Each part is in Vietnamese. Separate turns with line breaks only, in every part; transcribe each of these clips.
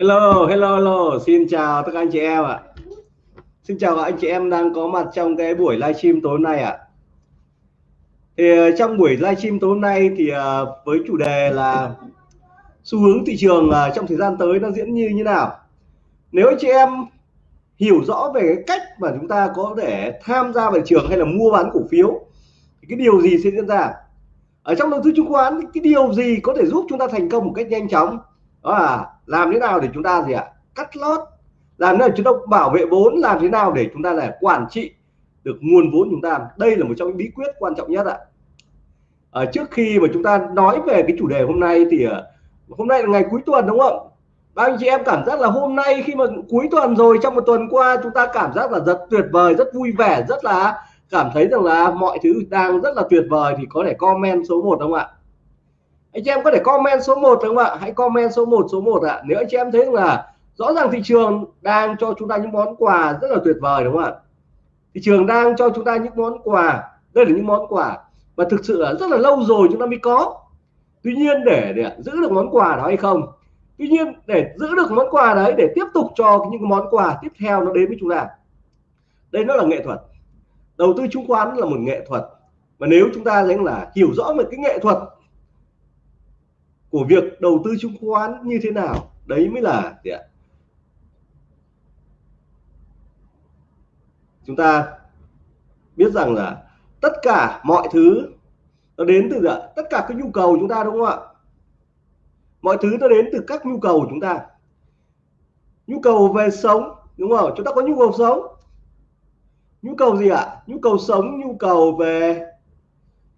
Hello, hello, hello, xin chào tất cả anh chị em ạ. Xin chào các anh chị em đang có mặt trong cái buổi livestream tối hôm nay ạ. Thì ờ, trong buổi livestream tối hôm nay thì ờ, với chủ đề là xu hướng thị trường ờ, trong thời gian tới nó diễn như như nào. Nếu anh chị em hiểu rõ về cái cách mà chúng ta có thể tham gia vào thị trường hay là mua bán cổ phiếu thì cái điều gì sẽ diễn ra? Ở trong đầu tư chứng khoán cái điều gì có thể giúp chúng ta thành công một cách nhanh chóng? Đó là làm thế nào để chúng ta gì ạ? Cắt lót. Làm thế nào chúng ta bảo vệ vốn? Làm thế nào để chúng ta là quản trị được nguồn vốn chúng ta? Đây là một trong những bí quyết quan trọng nhất ạ. À, trước khi mà chúng ta nói về cái chủ đề hôm nay thì ờ, hôm nay là ngày cuối tuần đúng không? Bao anh chị em cảm giác là hôm nay khi mà cuối tuần rồi trong một tuần qua chúng ta cảm giác là rất tuyệt vời rất vui vẻ rất là cảm thấy rằng là mọi thứ đang rất là tuyệt vời thì có thể comment số 1 không ạ? Anh chị em có thể comment số 1 đúng không ạ? Hãy comment số 1 số 1 ạ. Nếu anh chị em thấy là rõ ràng thị trường đang cho chúng ta những món quà rất là tuyệt vời đúng không ạ? Thị trường đang cho chúng ta những món quà đây là những món quà và thực sự là rất là lâu rồi chúng ta mới có. Tuy nhiên để, để giữ được món quà đó hay không? Tuy nhiên để giữ được món quà đấy để tiếp tục cho những món quà tiếp theo nó đến với chúng ta. Đây nó là nghệ thuật. Đầu tư chứng khoán là một nghệ thuật. Và nếu chúng ta thấy là hiểu rõ về cái nghệ thuật của việc đầu tư chứng khoán như thế nào? Đấy mới là gì ạ? Chúng ta biết rằng là tất cả mọi thứ nó đến từ ạ? Tất cả các nhu cầu chúng ta đúng không ạ? Mọi thứ nó đến từ các nhu cầu của chúng ta. Nhu cầu về sống, đúng không? Chúng ta có nhu cầu sống. Nhu cầu gì ạ? Nhu cầu sống, nhu cầu về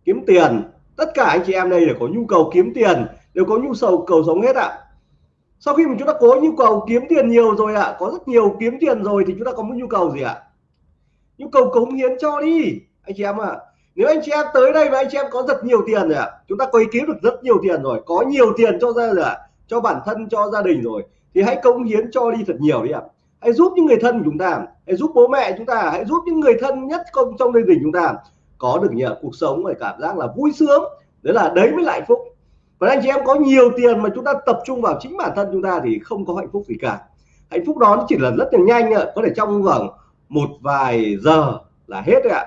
kiếm tiền. Tất cả anh chị em đây là có nhu cầu kiếm tiền đều có nhu cầu cầu sống hết ạ. Sau khi mà chúng ta có nhu cầu kiếm tiền nhiều rồi ạ, có rất nhiều kiếm tiền rồi thì chúng ta có một nhu cầu gì ạ? Nhu cầu cống hiến cho đi, anh chị em ạ. Nếu anh chị em tới đây và anh chị em có rất nhiều tiền rồi ạ, chúng ta có ý kiếm được rất nhiều tiền rồi, có nhiều tiền cho ra rồi ạ, cho bản thân, cho gia đình rồi, thì hãy cống hiến cho đi thật nhiều đi ạ. Hãy giúp những người thân của chúng ta, hãy giúp bố mẹ chúng ta, hãy giúp những người thân nhất trong trong gia đình chúng ta có được nhờ cuộc sống và cảm giác là vui sướng. Đấy là đấy mới là hạnh phúc còn anh chị em có nhiều tiền mà chúng ta tập trung vào chính bản thân chúng ta thì không có hạnh phúc gì cả. Hạnh phúc đó chỉ là rất là nhanh ạ. Có thể trong vòng một vài giờ là hết rồi ạ.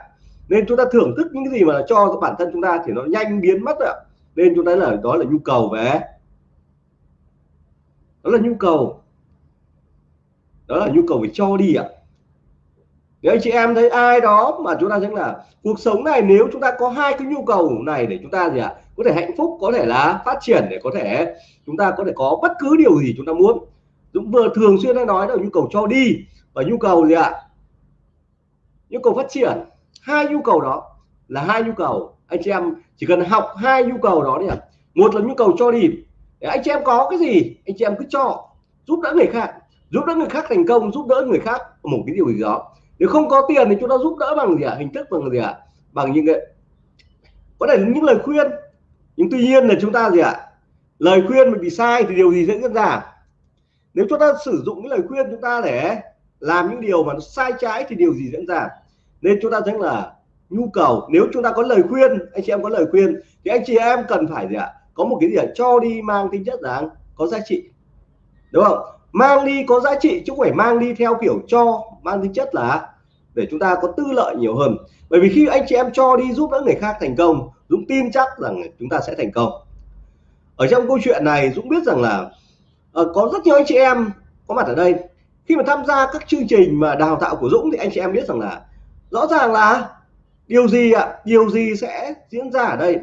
Nên chúng ta thưởng thức những cái gì mà cho bản thân chúng ta thì nó nhanh biến mất ạ. Nên chúng ta là, đó là nhu cầu về. Đó là nhu cầu. Đó là nhu cầu về cho đi ạ nếu anh chị em thấy ai đó mà chúng ta thấy là cuộc sống này nếu chúng ta có hai cái nhu cầu này để chúng ta gì ạ? Có thể hạnh phúc, có thể là phát triển để có thể chúng ta có thể có bất cứ điều gì chúng ta muốn. Dũng vừa thường xuyên hay nói là nhu cầu cho đi và nhu cầu gì ạ? Nhu cầu phát triển. Hai nhu cầu đó là hai nhu cầu. Anh chị em chỉ cần học hai nhu cầu đó đi ạ. Một là nhu cầu cho đi. Để anh chị em có cái gì, anh chị em cứ cho giúp đỡ người khác. Giúp đỡ người khác thành công, giúp đỡ người khác. Một cái điều gì đó nếu không có tiền thì chúng ta giúp đỡ bằng gì ạ? Hình thức bằng gì ạ? Bằng những cái có thể những lời khuyên. Nhưng tuy nhiên là chúng ta gì ạ? Lời khuyên mình bị sai thì điều gì sẽ diễn ra? Nếu chúng ta sử dụng cái lời khuyên chúng ta để làm những điều mà nó sai trái thì điều gì diễn ra? Nên chúng ta thấy là nhu cầu, nếu chúng ta có lời khuyên, anh chị em có lời khuyên, thì anh chị em cần phải gì ạ? Có một cái gì ạ? Cho đi mang tính chất rằng có giá trị. Đúng không? Mang đi có giá trị chứ không phải mang đi theo kiểu cho mang tính chất là để chúng ta có tư lợi nhiều hơn. Bởi vì khi anh chị em cho đi giúp đỡ người khác thành công Dũng tin chắc rằng chúng ta sẽ thành công. Ở trong câu chuyện này Dũng biết rằng là uh, có rất nhiều anh chị em có mặt ở đây. Khi mà tham gia các chương trình mà đào tạo của Dũng thì anh chị em biết rằng là rõ ràng là điều gì ạ? Điều gì sẽ diễn ra ở đây?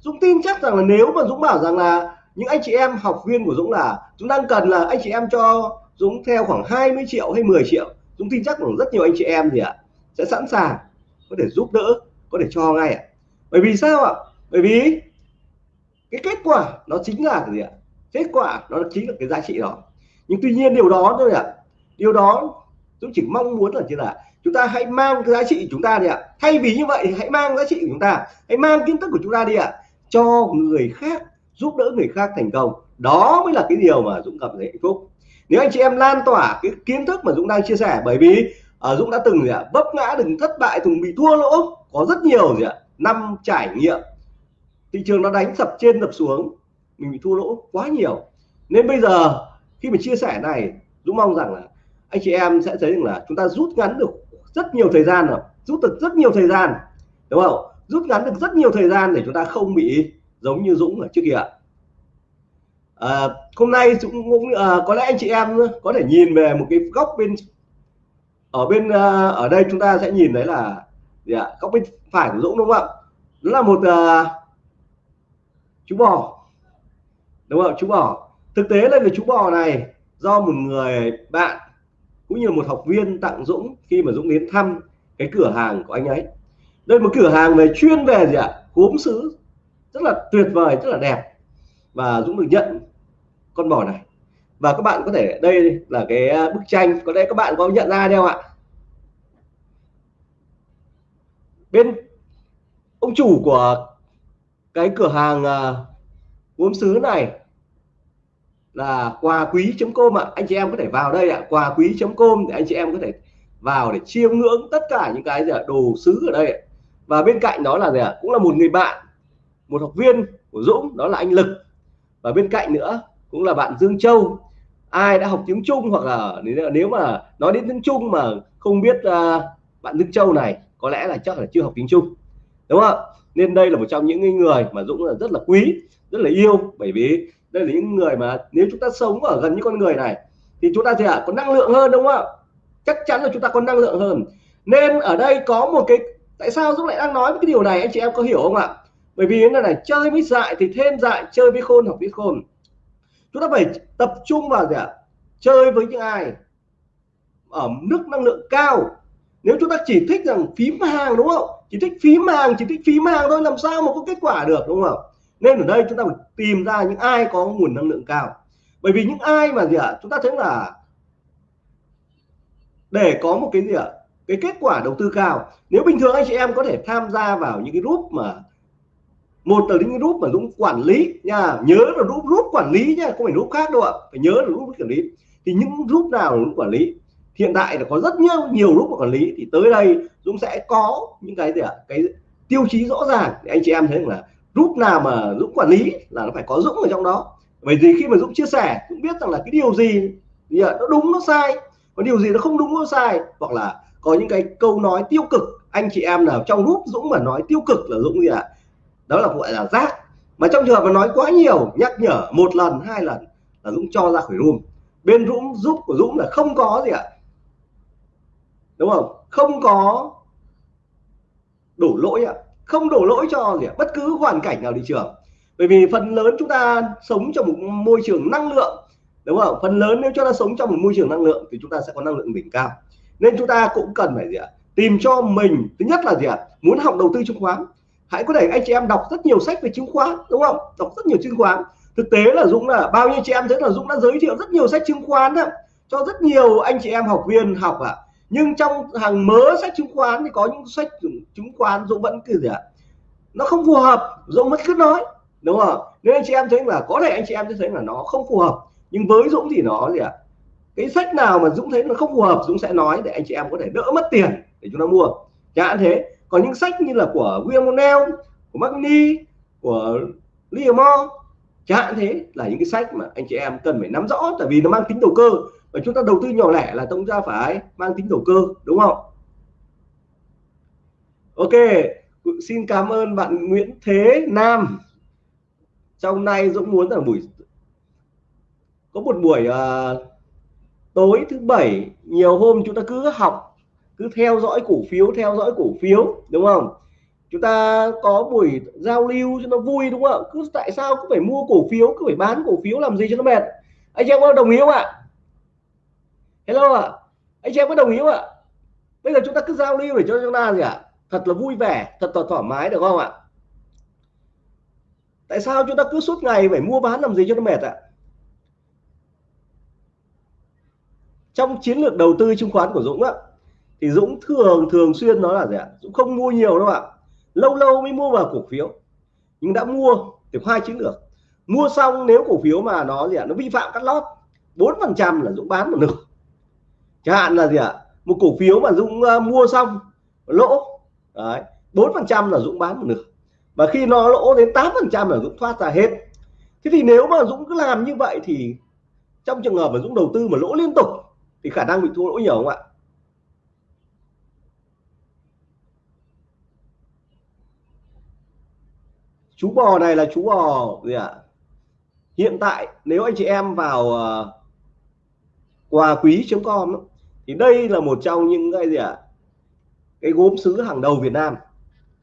Dũng tin chắc rằng là nếu mà Dũng bảo rằng là những anh chị em học viên của Dũng là chúng đang cần là anh chị em cho Dũng theo khoảng 20 triệu hay 10 triệu. Dũng tin chắc là rất nhiều anh chị em thì ạ, sẽ sẵn sàng, có thể giúp đỡ, có thể cho ngay ạ. Bởi vì sao ạ? Bởi vì cái kết quả nó chính là cái gì ạ? Kết quả nó chính là cái giá trị đó. Nhưng tuy nhiên điều đó thôi ạ, điều đó Dũng chỉ mong muốn là như là chúng ta hãy mang cái giá trị của chúng ta đi ạ. Thay vì như vậy thì hãy mang giá trị của chúng ta, hãy mang kiến thức của chúng ta đi ạ, cho người khác giúp đỡ người khác thành công. Đó mới là cái điều mà Dũng cảm thấy hạnh phúc. Nếu anh chị em lan tỏa cái kiến thức mà Dũng đang chia sẻ, bởi vì ở Dũng đã từng gì ạ vấp ngã từng thất bại, từng bị thua lỗ, có rất nhiều gì ạ, năm trải nghiệm. Thị trường nó đánh sập trên sập xuống, mình bị thua lỗ quá nhiều. Nên bây giờ, khi mình chia sẻ này, Dũng mong rằng là anh chị em sẽ thấy rằng là chúng ta rút ngắn được rất nhiều thời gian rồi. Rút được rất nhiều thời gian, đúng không? Rút ngắn được rất nhiều thời gian để chúng ta không bị giống như Dũng ở trước kia à, hôm nay Dũng cũng à, có lẽ anh chị em có thể nhìn về một cái góc bên ở bên à, ở đây chúng ta sẽ nhìn thấy là gì ạ góc bên phải của Dũng đúng không ạ? Đó là một à, chú bò đúng không chú bò. Thực tế là cái chú bò này do một người bạn cũng như một học viên tặng Dũng khi mà Dũng đến thăm cái cửa hàng của anh ấy. Đây một cửa hàng về chuyên về gì ạ? Gốm sứ rất là tuyệt vời, rất là đẹp. Và Dũng được nhận con bò này. Và các bạn có thể, đây là cái à, bức tranh. Có lẽ các bạn có nhận ra đâu ạ? Bên ông chủ của cái cửa hàng à, gốm sứ này là quà quý.com ạ. Anh chị em có thể vào đây ạ. quà quý.com để anh chị em có thể vào để chiêm ngưỡng tất cả những cái gì ạ, đồ sứ ở đây và bên cạnh đó là gì ạ? Cũng là một người bạn một học viên của Dũng đó là anh Lực. Và bên cạnh nữa cũng là bạn Dương Châu. Ai đã học tiếng Trung hoặc là nếu mà nói đến tiếng Trung mà không biết uh, bạn Dương Châu này có lẽ là chắc là chưa học tiếng Trung. Đúng không nên đây là một trong những người mà Dũng là rất là quý rất là yêu. Bởi vì đây là những người mà nếu chúng ta sống ở gần những con người này thì chúng ta thì à, có năng lượng hơn đúng không ạ? Chắc chắn là chúng ta có năng lượng hơn. Nên ở đây có một cái tại sao Dũng lại đang nói cái điều này? Anh chị em có hiểu không ạ? Bởi vì thế này chơi với dại thì thêm dại, chơi với khôn học với khôn. Chúng ta phải tập trung vào gì ạ? Chơi với những ai ở mức năng lượng cao. Nếu chúng ta chỉ thích rằng phím hàng đúng không? Chỉ thích phím hàng, chỉ thích phím hàng thôi, làm sao mà có kết quả được đúng không? Nên ở đây chúng ta phải tìm ra những ai có nguồn năng lượng cao. Bởi vì những ai mà gì ạ? Chúng ta thấy là để có một cái gì ạ? Cái kết quả đầu tư cao. Nếu bình thường anh chị em có thể tham gia vào những cái group mà một tờ link group mà Dũng quản lý nha, nhớ là group group quản lý nha, không phải group khác đâu ạ, phải nhớ là group quản lý. Thì những group nào dũng quản lý? Hiện tại là có rất nhiều nhiều group quản lý, thì tới đây Dũng sẽ có những cái gì ạ? Cái tiêu chí rõ ràng để anh chị em thấy là group nào mà Dũng quản lý là nó phải có Dũng ở trong đó. Bởi vì khi mà Dũng chia sẻ, Dũng biết rằng là cái điều gì, thì à, nó đúng, nó sai. Có điều gì nó không đúng, nó sai, hoặc là có những cái câu nói tiêu cực. Anh chị em nào trong group Dũng mà nói tiêu cực là Dũng gì ạ? Đó là gọi là rác. Mà trong trường hợp mà nói quá nhiều, nhắc nhở một lần, hai lần là Dũng cho ra khỏi room. Bên Dũng, giúp của Dũng là không có gì ạ. Đúng không? Không có đổ lỗi ạ. Không đổ lỗi cho gì ạ? Bất cứ hoàn cảnh nào thị trường. Bởi vì phần lớn chúng ta sống trong một môi trường năng lượng. Đúng không? Phần lớn nếu chúng ta sống trong một môi trường năng lượng thì chúng ta sẽ có năng lượng đỉnh cao. Nên chúng ta cũng cần phải gì ạ? Tìm cho mình, thứ nhất là gì ạ? Muốn học đầu tư chứng khoán hãy có thể anh chị em đọc rất nhiều sách về chứng khoán đúng không? Đọc rất nhiều chứng khoán. Thực tế là Dũng là bao nhiêu chị em thấy là Dũng đã giới thiệu rất nhiều sách chứng khoán đó, cho rất nhiều anh chị em học viên học ạ à. Nhưng trong hàng mớ sách chứng khoán thì có những sách chứng khoán Dũng vẫn cứ gì ạ? Nó không phù hợp Dũng vẫn cứ nói đúng không? Nên anh chị em thấy là có thể anh chị em thấy là nó không phù hợp nhưng với Dũng thì nó gì ạ? Cái sách nào mà Dũng thấy nó không phù hợp Dũng sẽ nói để anh chị em có thể đỡ mất tiền để chúng ta mua. Chẳng hạn thế còn những sách như là của William O'Neill của Magni của Liamore chẳng hạn thế là những cái sách mà anh chị em cần phải nắm rõ tại vì nó mang tính đầu cơ. Và chúng ta đầu tư nhỏ lẻ là chúng ta phải mang tính đầu cơ đúng không? Ok xin cảm ơn bạn Nguyễn Thế Nam. Trong nay Dũng muốn là buổi có một buổi uh, tối thứ bảy nhiều hôm chúng ta cứ học cứ theo dõi cổ phiếu, theo dõi cổ phiếu, đúng không? Chúng ta có buổi giao lưu cho nó vui, đúng không? Cứ tại sao cứ phải mua cổ phiếu, cứ phải bán cổ phiếu làm gì cho nó mệt? Anh em có đồng ý không ạ? Hello ạ. Anh chị em có đồng ý không ạ? Bây giờ chúng ta cứ giao lưu để cho chúng ta gì ạ? Thật là vui vẻ, thật là thoải mái, được không ạ? Tại sao chúng ta cứ suốt ngày phải mua bán làm gì cho nó mệt ạ? Trong chiến lược đầu tư chứng khoán của Dũng á thì Dũng thường thường xuyên nói là gì ạ? Dũng không mua nhiều đâu ạ. Lâu lâu mới mua vào cổ phiếu. Nhưng đã mua thì hai chiến lược. Mua xong nếu cổ phiếu mà nó gì ạ? Nó vi phạm cắt lót bốn phần trăm là Dũng bán một nửa. Chẳng hạn là gì ạ? Một cổ phiếu mà Dũng uh, mua xong lỗ đấy bốn phần trăm là Dũng bán một nửa. Và khi nó lỗ đến 8 phần trăm là Dũng thoát ra hết. Thế thì nếu mà Dũng cứ làm như vậy thì trong trường hợp mà Dũng đầu tư mà lỗ liên tục thì khả năng bị thua lỗ nhiều không ạ? Chú bò này là chú bò gì ạ? Hiện tại nếu anh chị em vào uh, quà quý.com thì đây là một trong những cái gì ạ? Cái gốm sứ hàng đầu Việt Nam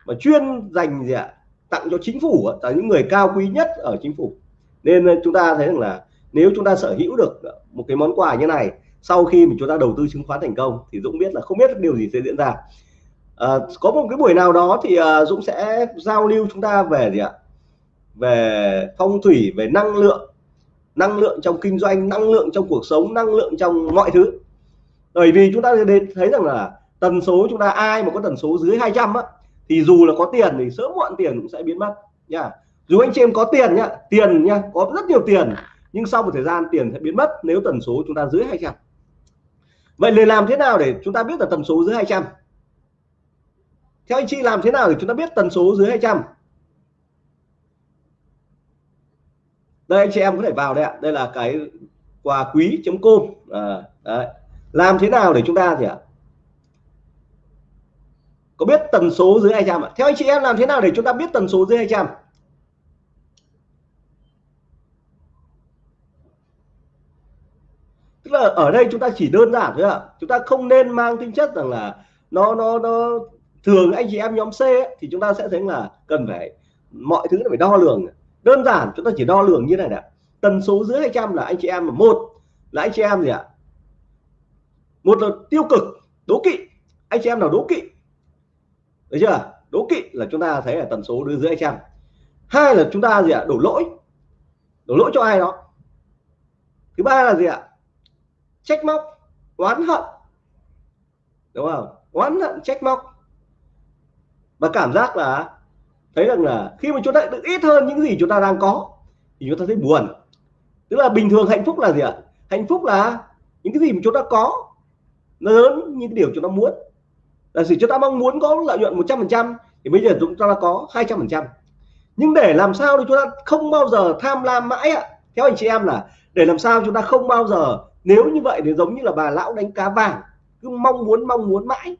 mà chuyên dành gì ạ? Tặng cho chính phủ là những người cao quý nhất ở chính phủ. Nên ờ, chúng ta thấy rằng là nếu chúng ta sở hữu được một cái món quà như này sau khi mà chúng ta đầu tư chứng khoán thành công thì Dũng biết là không biết điều gì sẽ diễn ra à, có một cái buổi nào đó thì uh, Dũng sẽ giao lưu chúng ta về gì ạ? Về phong thủy về năng lượng năng lượng trong kinh doanh năng lượng trong cuộc sống năng lượng trong mọi thứ. Bởi vì chúng ta thấy rằng là tần số chúng ta ai mà có tần số dưới 200 á thì dù là có tiền thì sớm muộn tiền cũng sẽ biến mất nha dù anh chị em có tiền nhá tiền nhá có rất nhiều tiền nhưng sau một thời gian tiền sẽ biến mất nếu tần số chúng ta dưới 200 vậy để làm thế nào để chúng ta biết là tần số dưới 200 theo anh chị làm thế nào để chúng ta biết tần số dưới 200 đây anh chị em có thể vào đây ạ. Đây là cái quà quý.com à, đấy. làm thế nào để chúng ta gì ạ? Có biết tần số dưới 200 ạ? Theo anh chị em làm thế nào để chúng ta biết tần số dưới 200 tức là ở đây chúng ta chỉ đơn giản thôi ạ. Chúng ta không nên mang tính chất rằng là nó nó nó thường anh chị em nhóm C ấy, thì chúng ta sẽ thấy là cần phải mọi thứ phải đo lường. Đơn giản chúng ta chỉ đo lường như này nè tần số dưới 200 là anh chị em là một là anh chị em gì ạ? Một là tiêu cực đố kỵ. Anh chị em nào đố kỵ? Được chưa? Đố kỵ là chúng ta thấy là tần số đưa dưới 200 hai là chúng ta gì ạ? Đổ lỗi. Đổ lỗi cho ai đó? Thứ ba là gì ạ? Trách móc oán hận. Đúng không? Oán hận trách móc và cảm giác là thấy rằng là khi mà chúng ta được ít hơn những gì chúng ta đang có, thì chúng ta thấy buồn. Tức là bình thường hạnh phúc là gì ạ? Hạnh phúc là những cái gì mà chúng ta có, nó lớn những cái điều chúng ta muốn. Là gì? Chúng ta mong muốn có lợi nhuận 100% thì bây giờ chúng ta có 200% nhưng để làm sao thì chúng ta không bao giờ tham lam mãi ạ? Theo anh chị em là, để làm sao chúng ta không bao giờ, nếu như vậy thì giống như là bà lão đánh cá vàng, cứ mong muốn mong muốn mãi,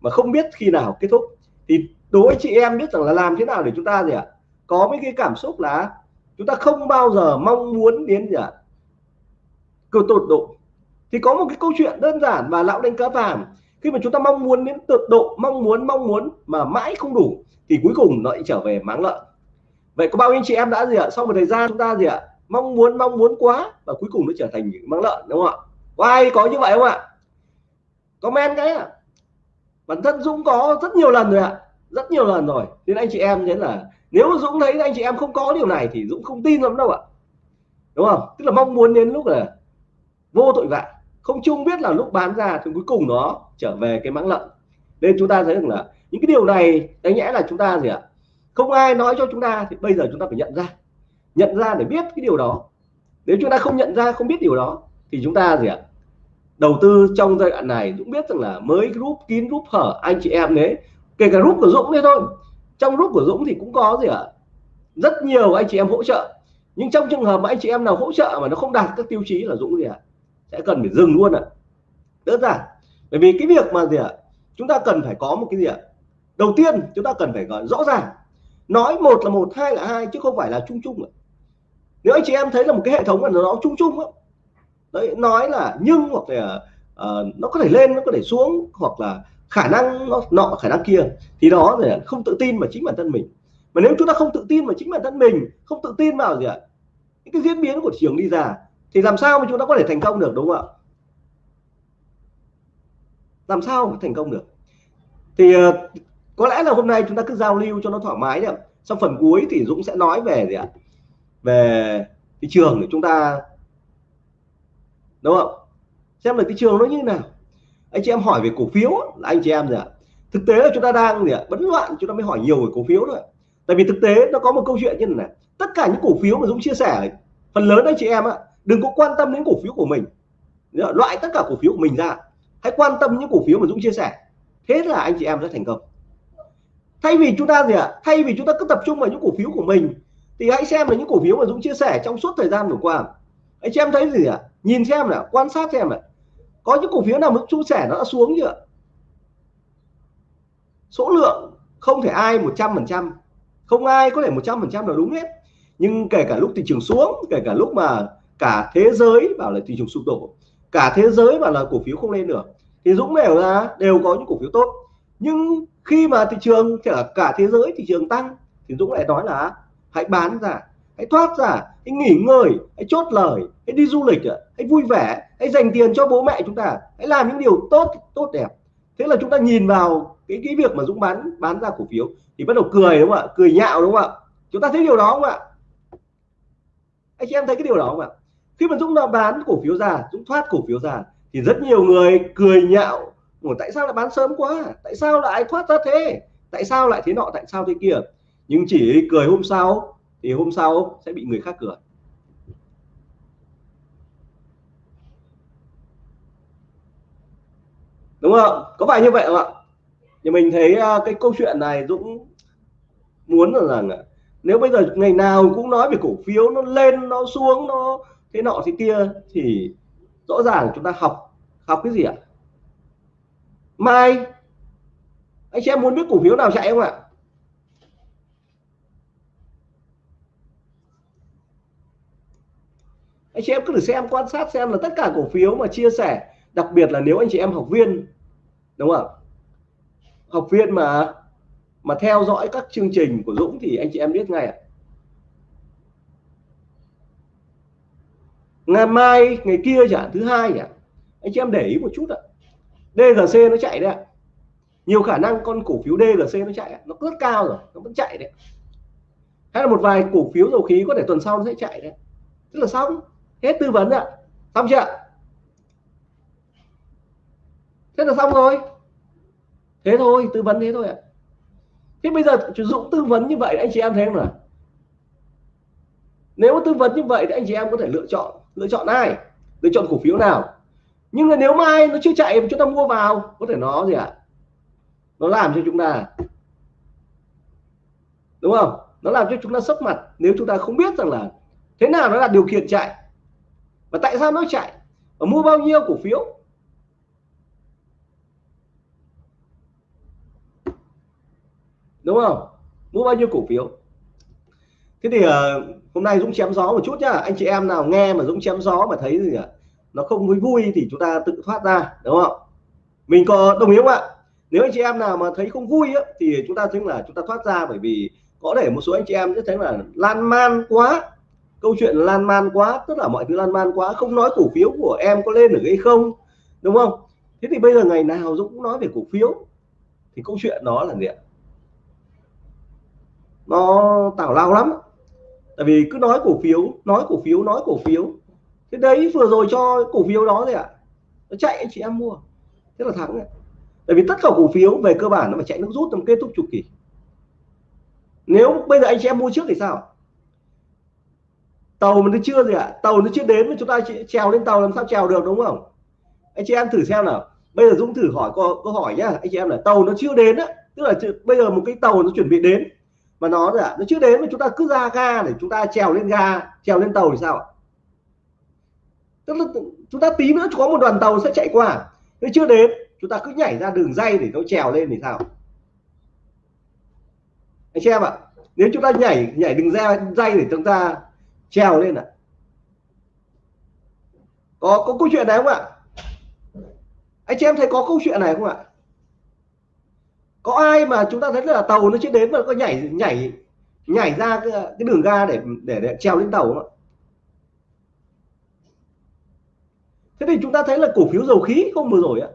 mà không biết khi nào kết thúc thì đối chị em biết rằng là làm thế nào để chúng ta gì ạ? Có mấy cái cảm xúc là chúng ta không bao giờ mong muốn đến gì ạ? Cơ tột độ. Thì có một cái câu chuyện đơn giản và lão đánh cá vàng. Khi mà chúng ta mong muốn đến tột độ, mong muốn mong muốn mà mãi không đủ, thì cuối cùng nó lại trở về máng lợn. Vậy có bao nhiêu chị em đã gì ạ? Sau một thời gian chúng ta gì ạ? Mong muốn mong muốn quá và cuối cùng nó trở thành những máng lợn, đúng không ạ? Có ai có như vậy không ạ? Comment cái ạ bản thân Dũng có rất nhiều lần rồi ạ. Rất nhiều lần rồi. Nên anh chị em thấy là nếu Dũng thấy anh chị em không có điều này thì Dũng không tin lắm đâu ạ. Đúng không? Tức là mong muốn đến lúc là vô tội vạ. Không chung biết là lúc bán ra thì cuối cùng nó trở về cái mãng lợn. Nên chúng ta thấy rằng là những cái điều này đáng nhẽ là chúng ta gì ạ? Không ai nói cho chúng ta thì bây giờ chúng ta phải nhận ra. Nhận ra để biết cái điều đó. Nếu chúng ta không nhận ra, không biết điều đó thì chúng ta gì ạ? Đầu tư trong giai đoạn này cũng biết rằng là mới group, kín group hở, anh chị em đấy, kể cả group của Dũng đấy thôi. Trong group của Dũng thì cũng có gì ạ? Rất nhiều anh chị em hỗ trợ. Nhưng trong trường hợp mà anh chị em nào hỗ trợ mà nó không đạt các tiêu chí là Dũng gì ạ? Sẽ cần phải dừng luôn ạ. Đơn giản. Bởi vì cái việc mà gì ạ? Chúng ta cần phải có một cái gì ạ? Đầu tiên, chúng ta cần phải gọi rõ ràng. Nói một là một, hai là hai, chứ không phải là chung chung ạ. Nếu anh chị em thấy là một cái hệ thống mà nó chung chung á đấy nói là nhưng hoặc là uh, nó có thể lên nó có thể xuống hoặc là khả năng nó nọ khả năng kia thì đó là không tự tin vào chính bản thân mình. Mà nếu chúng ta không tự tin vào chính bản thân mình không tự tin vào gì ạ? Những cái diễn biến của thị trường đi ra thì làm sao mà chúng ta có thể thành công được đúng không ạ? Làm sao mà thành công được? Thì uh, có lẽ là hôm nay chúng ta cứ giao lưu cho nó thoải mái nhỉ sau phần cuối thì Dũng sẽ nói về gì ạ? Về thị trường để chúng ta đúng không? Xem là thị trường nó như thế nào. Anh chị em hỏi về cổ phiếu là anh chị em gì ạ? Thực tế là chúng ta đang gì ạ? Bấn loạn, chúng ta mới hỏi nhiều về cổ phiếu thôi. Tại vì thực tế nó có một câu chuyện như này tất cả những cổ phiếu mà Dũng chia sẻ, phần lớn anh chị em ạ đừng có quan tâm đến cổ phiếu của mình. Loại tất cả cổ phiếu của mình ra. Hãy quan tâm những cổ phiếu mà Dũng chia sẻ. Thế là anh chị em sẽ thành công. Thay vì chúng ta gì ạ? Thay vì chúng ta cứ tập trung vào những cổ phiếu của mình, thì hãy xem là những cổ phiếu mà Dũng chia sẻ trong suốt thời gian vừa qua anh chị em thấy gì ạ? À? nhìn xem nào, quan sát xem nào. Có những cổ phiếu nào mức chu sẻ nó đã xuống chưa? Số lượng không thể ai 100 phần trăm. Không ai có thể 100 phần trăm là đúng hết. Nhưng kể cả lúc thị trường xuống, kể cả lúc mà cả thế giới bảo là thị trường sụp đổ, cả thế giới bảo là cổ phiếu không lên được, thì Dũng đều ra, đều có những cổ phiếu tốt. Nhưng khi mà thị trường cả cả thế giới thị trường tăng, thì Dũng lại nói là hãy bán ra hãy thoát ra, hãy nghỉ ngơi, hãy chốt lời, hãy đi du lịch hãy vui vẻ, hãy dành tiền cho bố mẹ chúng ta, hãy làm những điều tốt tốt đẹp. Thế là chúng ta nhìn vào cái cái việc mà Dũng bán bán ra cổ phiếu thì bắt đầu cười đúng không ạ? Cười nhạo đúng không ạ? Chúng ta thấy điều đó không ạ? Anh chị em thấy cái điều đó không ạ? Khi mà Dũng đã bán cổ phiếu ra, Dũng thoát cổ phiếu ra thì rất nhiều người cười nhạo.ủa tại sao lại bán sớm quá? Tại sao lại thoát ra thế? Tại sao lại thế nọ, tại sao thế kia? Nhưng chỉ cười hôm sau thì hôm sau sẽ bị người khác cười đúng không có phải như vậy không ạ? Thì mình thấy à, cái câu chuyện này Dũng muốn là rằng nếu bây giờ ngày nào cũng nói về cổ phiếu nó lên, nó xuống, nó thế nọ thế kia thì rõ ràng chúng ta học học cái gì ạ? Mai, anh chị em muốn biết cổ phiếu nào chạy không ạ? Anh chị em cứ thử xem, quan sát xem là tất cả cổ phiếu mà chia sẻ, đặc biệt là nếu anh chị em học viên, đúng không học viên mà mà theo dõi các chương trình của Dũng thì anh chị em biết ngay à? ngày mai, ngày kia chẳng thứ hai nhỉ anh chị em để ý một chút ạ. DGC nó chạy đấy ạ. Nhiều khả năng con cổ phiếu DGC nó chạy nó rất cao rồi, nó vẫn chạy đấy hay là một vài cổ phiếu dầu khí có thể tuần sau nó sẽ chạy đấy tức là xong hết tư vấn ạ. Xong chưa thế là xong rồi. Thế thôi, tư vấn thế thôi ạ. Thế bây giờ dũng tư vấn như vậy, anh chị em thấy không nào? Nếu tư vấn như vậy thì anh chị em có thể lựa chọn lựa chọn ai? Lựa chọn cổ phiếu nào? Nhưng mà nếu mai nó chưa chạy chúng ta mua vào, có thể nó gì ạ? À? nó làm cho chúng ta, đúng không? Nó làm cho chúng ta sốc mặt nếu chúng ta không biết rằng là thế nào nó là điều kiện chạy và tại sao nó chạy? Và mua bao nhiêu cổ phiếu? Đúng không? Mua bao nhiêu cổ phiếu? Thế thì uh, hôm nay Dũng chém gió một chút nhá. Anh chị em nào nghe mà Dũng chém gió mà thấy gì cả nó không vui vui thì chúng ta tự thoát ra đúng không? Mình có đồng ý không ạ? Nếu anh chị em nào mà thấy không vui á, thì chúng ta thấy là chúng ta thoát ra bởi vì có thể một số anh chị em sẽ thấy là lan man quá câu chuyện lan man quá tất cả mọi thứ lan man quá, không nói cổ phiếu của em có lên được hay không, đúng không? Thế thì bây giờ ngày nào Dũng cũng nói về cổ phiếu. Thì câu chuyện đó là gì ạ? Nó tào lao lắm. Tại vì cứ nói cổ phiếu, nói cổ phiếu, nói cổ phiếu. Thế đấy, vừa rồi cho cổ phiếu đó gì ạ? Nó chạy, anh chị em mua. Thế là thắng này. tại vì tất cả cổ phiếu về cơ bản nó phải chạy nước rút trong kết thúc chu kỳ. Nếu bây giờ anh chị em mua trước thì sao? Tàu mà nó chưa gì ạ? Tàu nó chưa đến mà chúng ta trèo lên tàu làm sao trèo được đúng không? Anh chị em thử xem nào. Bây giờ dũng thử hỏi câu, câu hỏi nhá. Anh chị em là tàu nó chưa đến á tức là bây giờ một cái tàu nó chuẩn bị đến mà nó là nó chưa đến mà chúng ta cứ ra ga để chúng ta trèo lên ga trèo lên tàu thì sao tức là chúng ta tí nữa có một đoàn tàu sẽ chạy qua. Nó chưa đến chúng ta cứ nhảy ra đường dây để nó trèo lên thì sao? Anh chị em ạ nếu chúng ta nhảy nhảy đường dây dây để chúng ta trèo lên ạ có có câu chuyện này không ạ? Anh chị em thấy có câu chuyện này không ạ? Có ai mà chúng ta thấy là tàu nó chưa đến mà có nhảy nhảy nhảy ra cái, cái đường ga để, để để trèo lên tàu không ạ? Thế thì chúng ta thấy là cổ phiếu dầu khí không vừa rồi á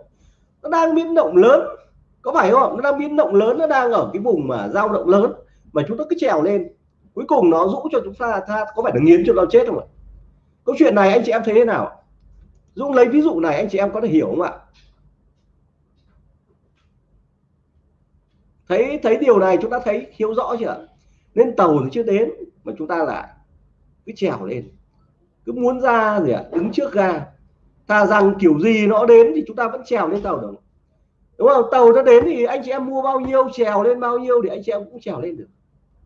nó đang biến động lớn. Có phải không nó đang biến động lớn nó đang ở cái vùng mà dao động lớn mà chúng ta cứ trèo lên cuối cùng nó rũ cho chúng ta tha, có phải là nghiến cho nó chết không ạ? Câu chuyện này anh chị em thấy thế nào? Dũng lấy ví dụ này anh chị em có thể hiểu không ạ? Thấy thấy điều này chúng ta thấy hiểu rõ chưa nên tàu thì chưa đến mà chúng ta lại cứ trèo lên. Cứ muốn ra gì ạ? Đứng trước ga. Thà rằng kiểu gì nó đến thì chúng ta vẫn trèo lên tàu được đúng không? Tàu nó đến thì anh chị em mua bao nhiêu trèo lên bao nhiêu thì anh chị em cũng trèo lên được.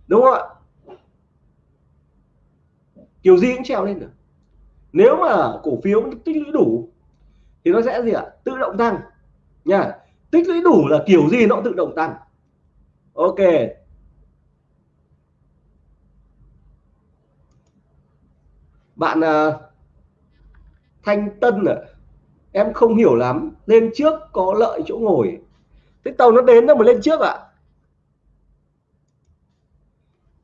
Đúng không ạ? Kiểu gì cũng trèo lên được. Nếu mà cổ phiếu tích lũy đủ thì nó sẽ gì ạ? Tự động tăng. Nha tích lũy đủ là kiểu gì nó tự động tăng. Ok. Bạn uh, thanh tân à em không hiểu lắm. Lên trước có lợi chỗ ngồi. Thế tàu nó đến đâu mà lên trước ạ? À?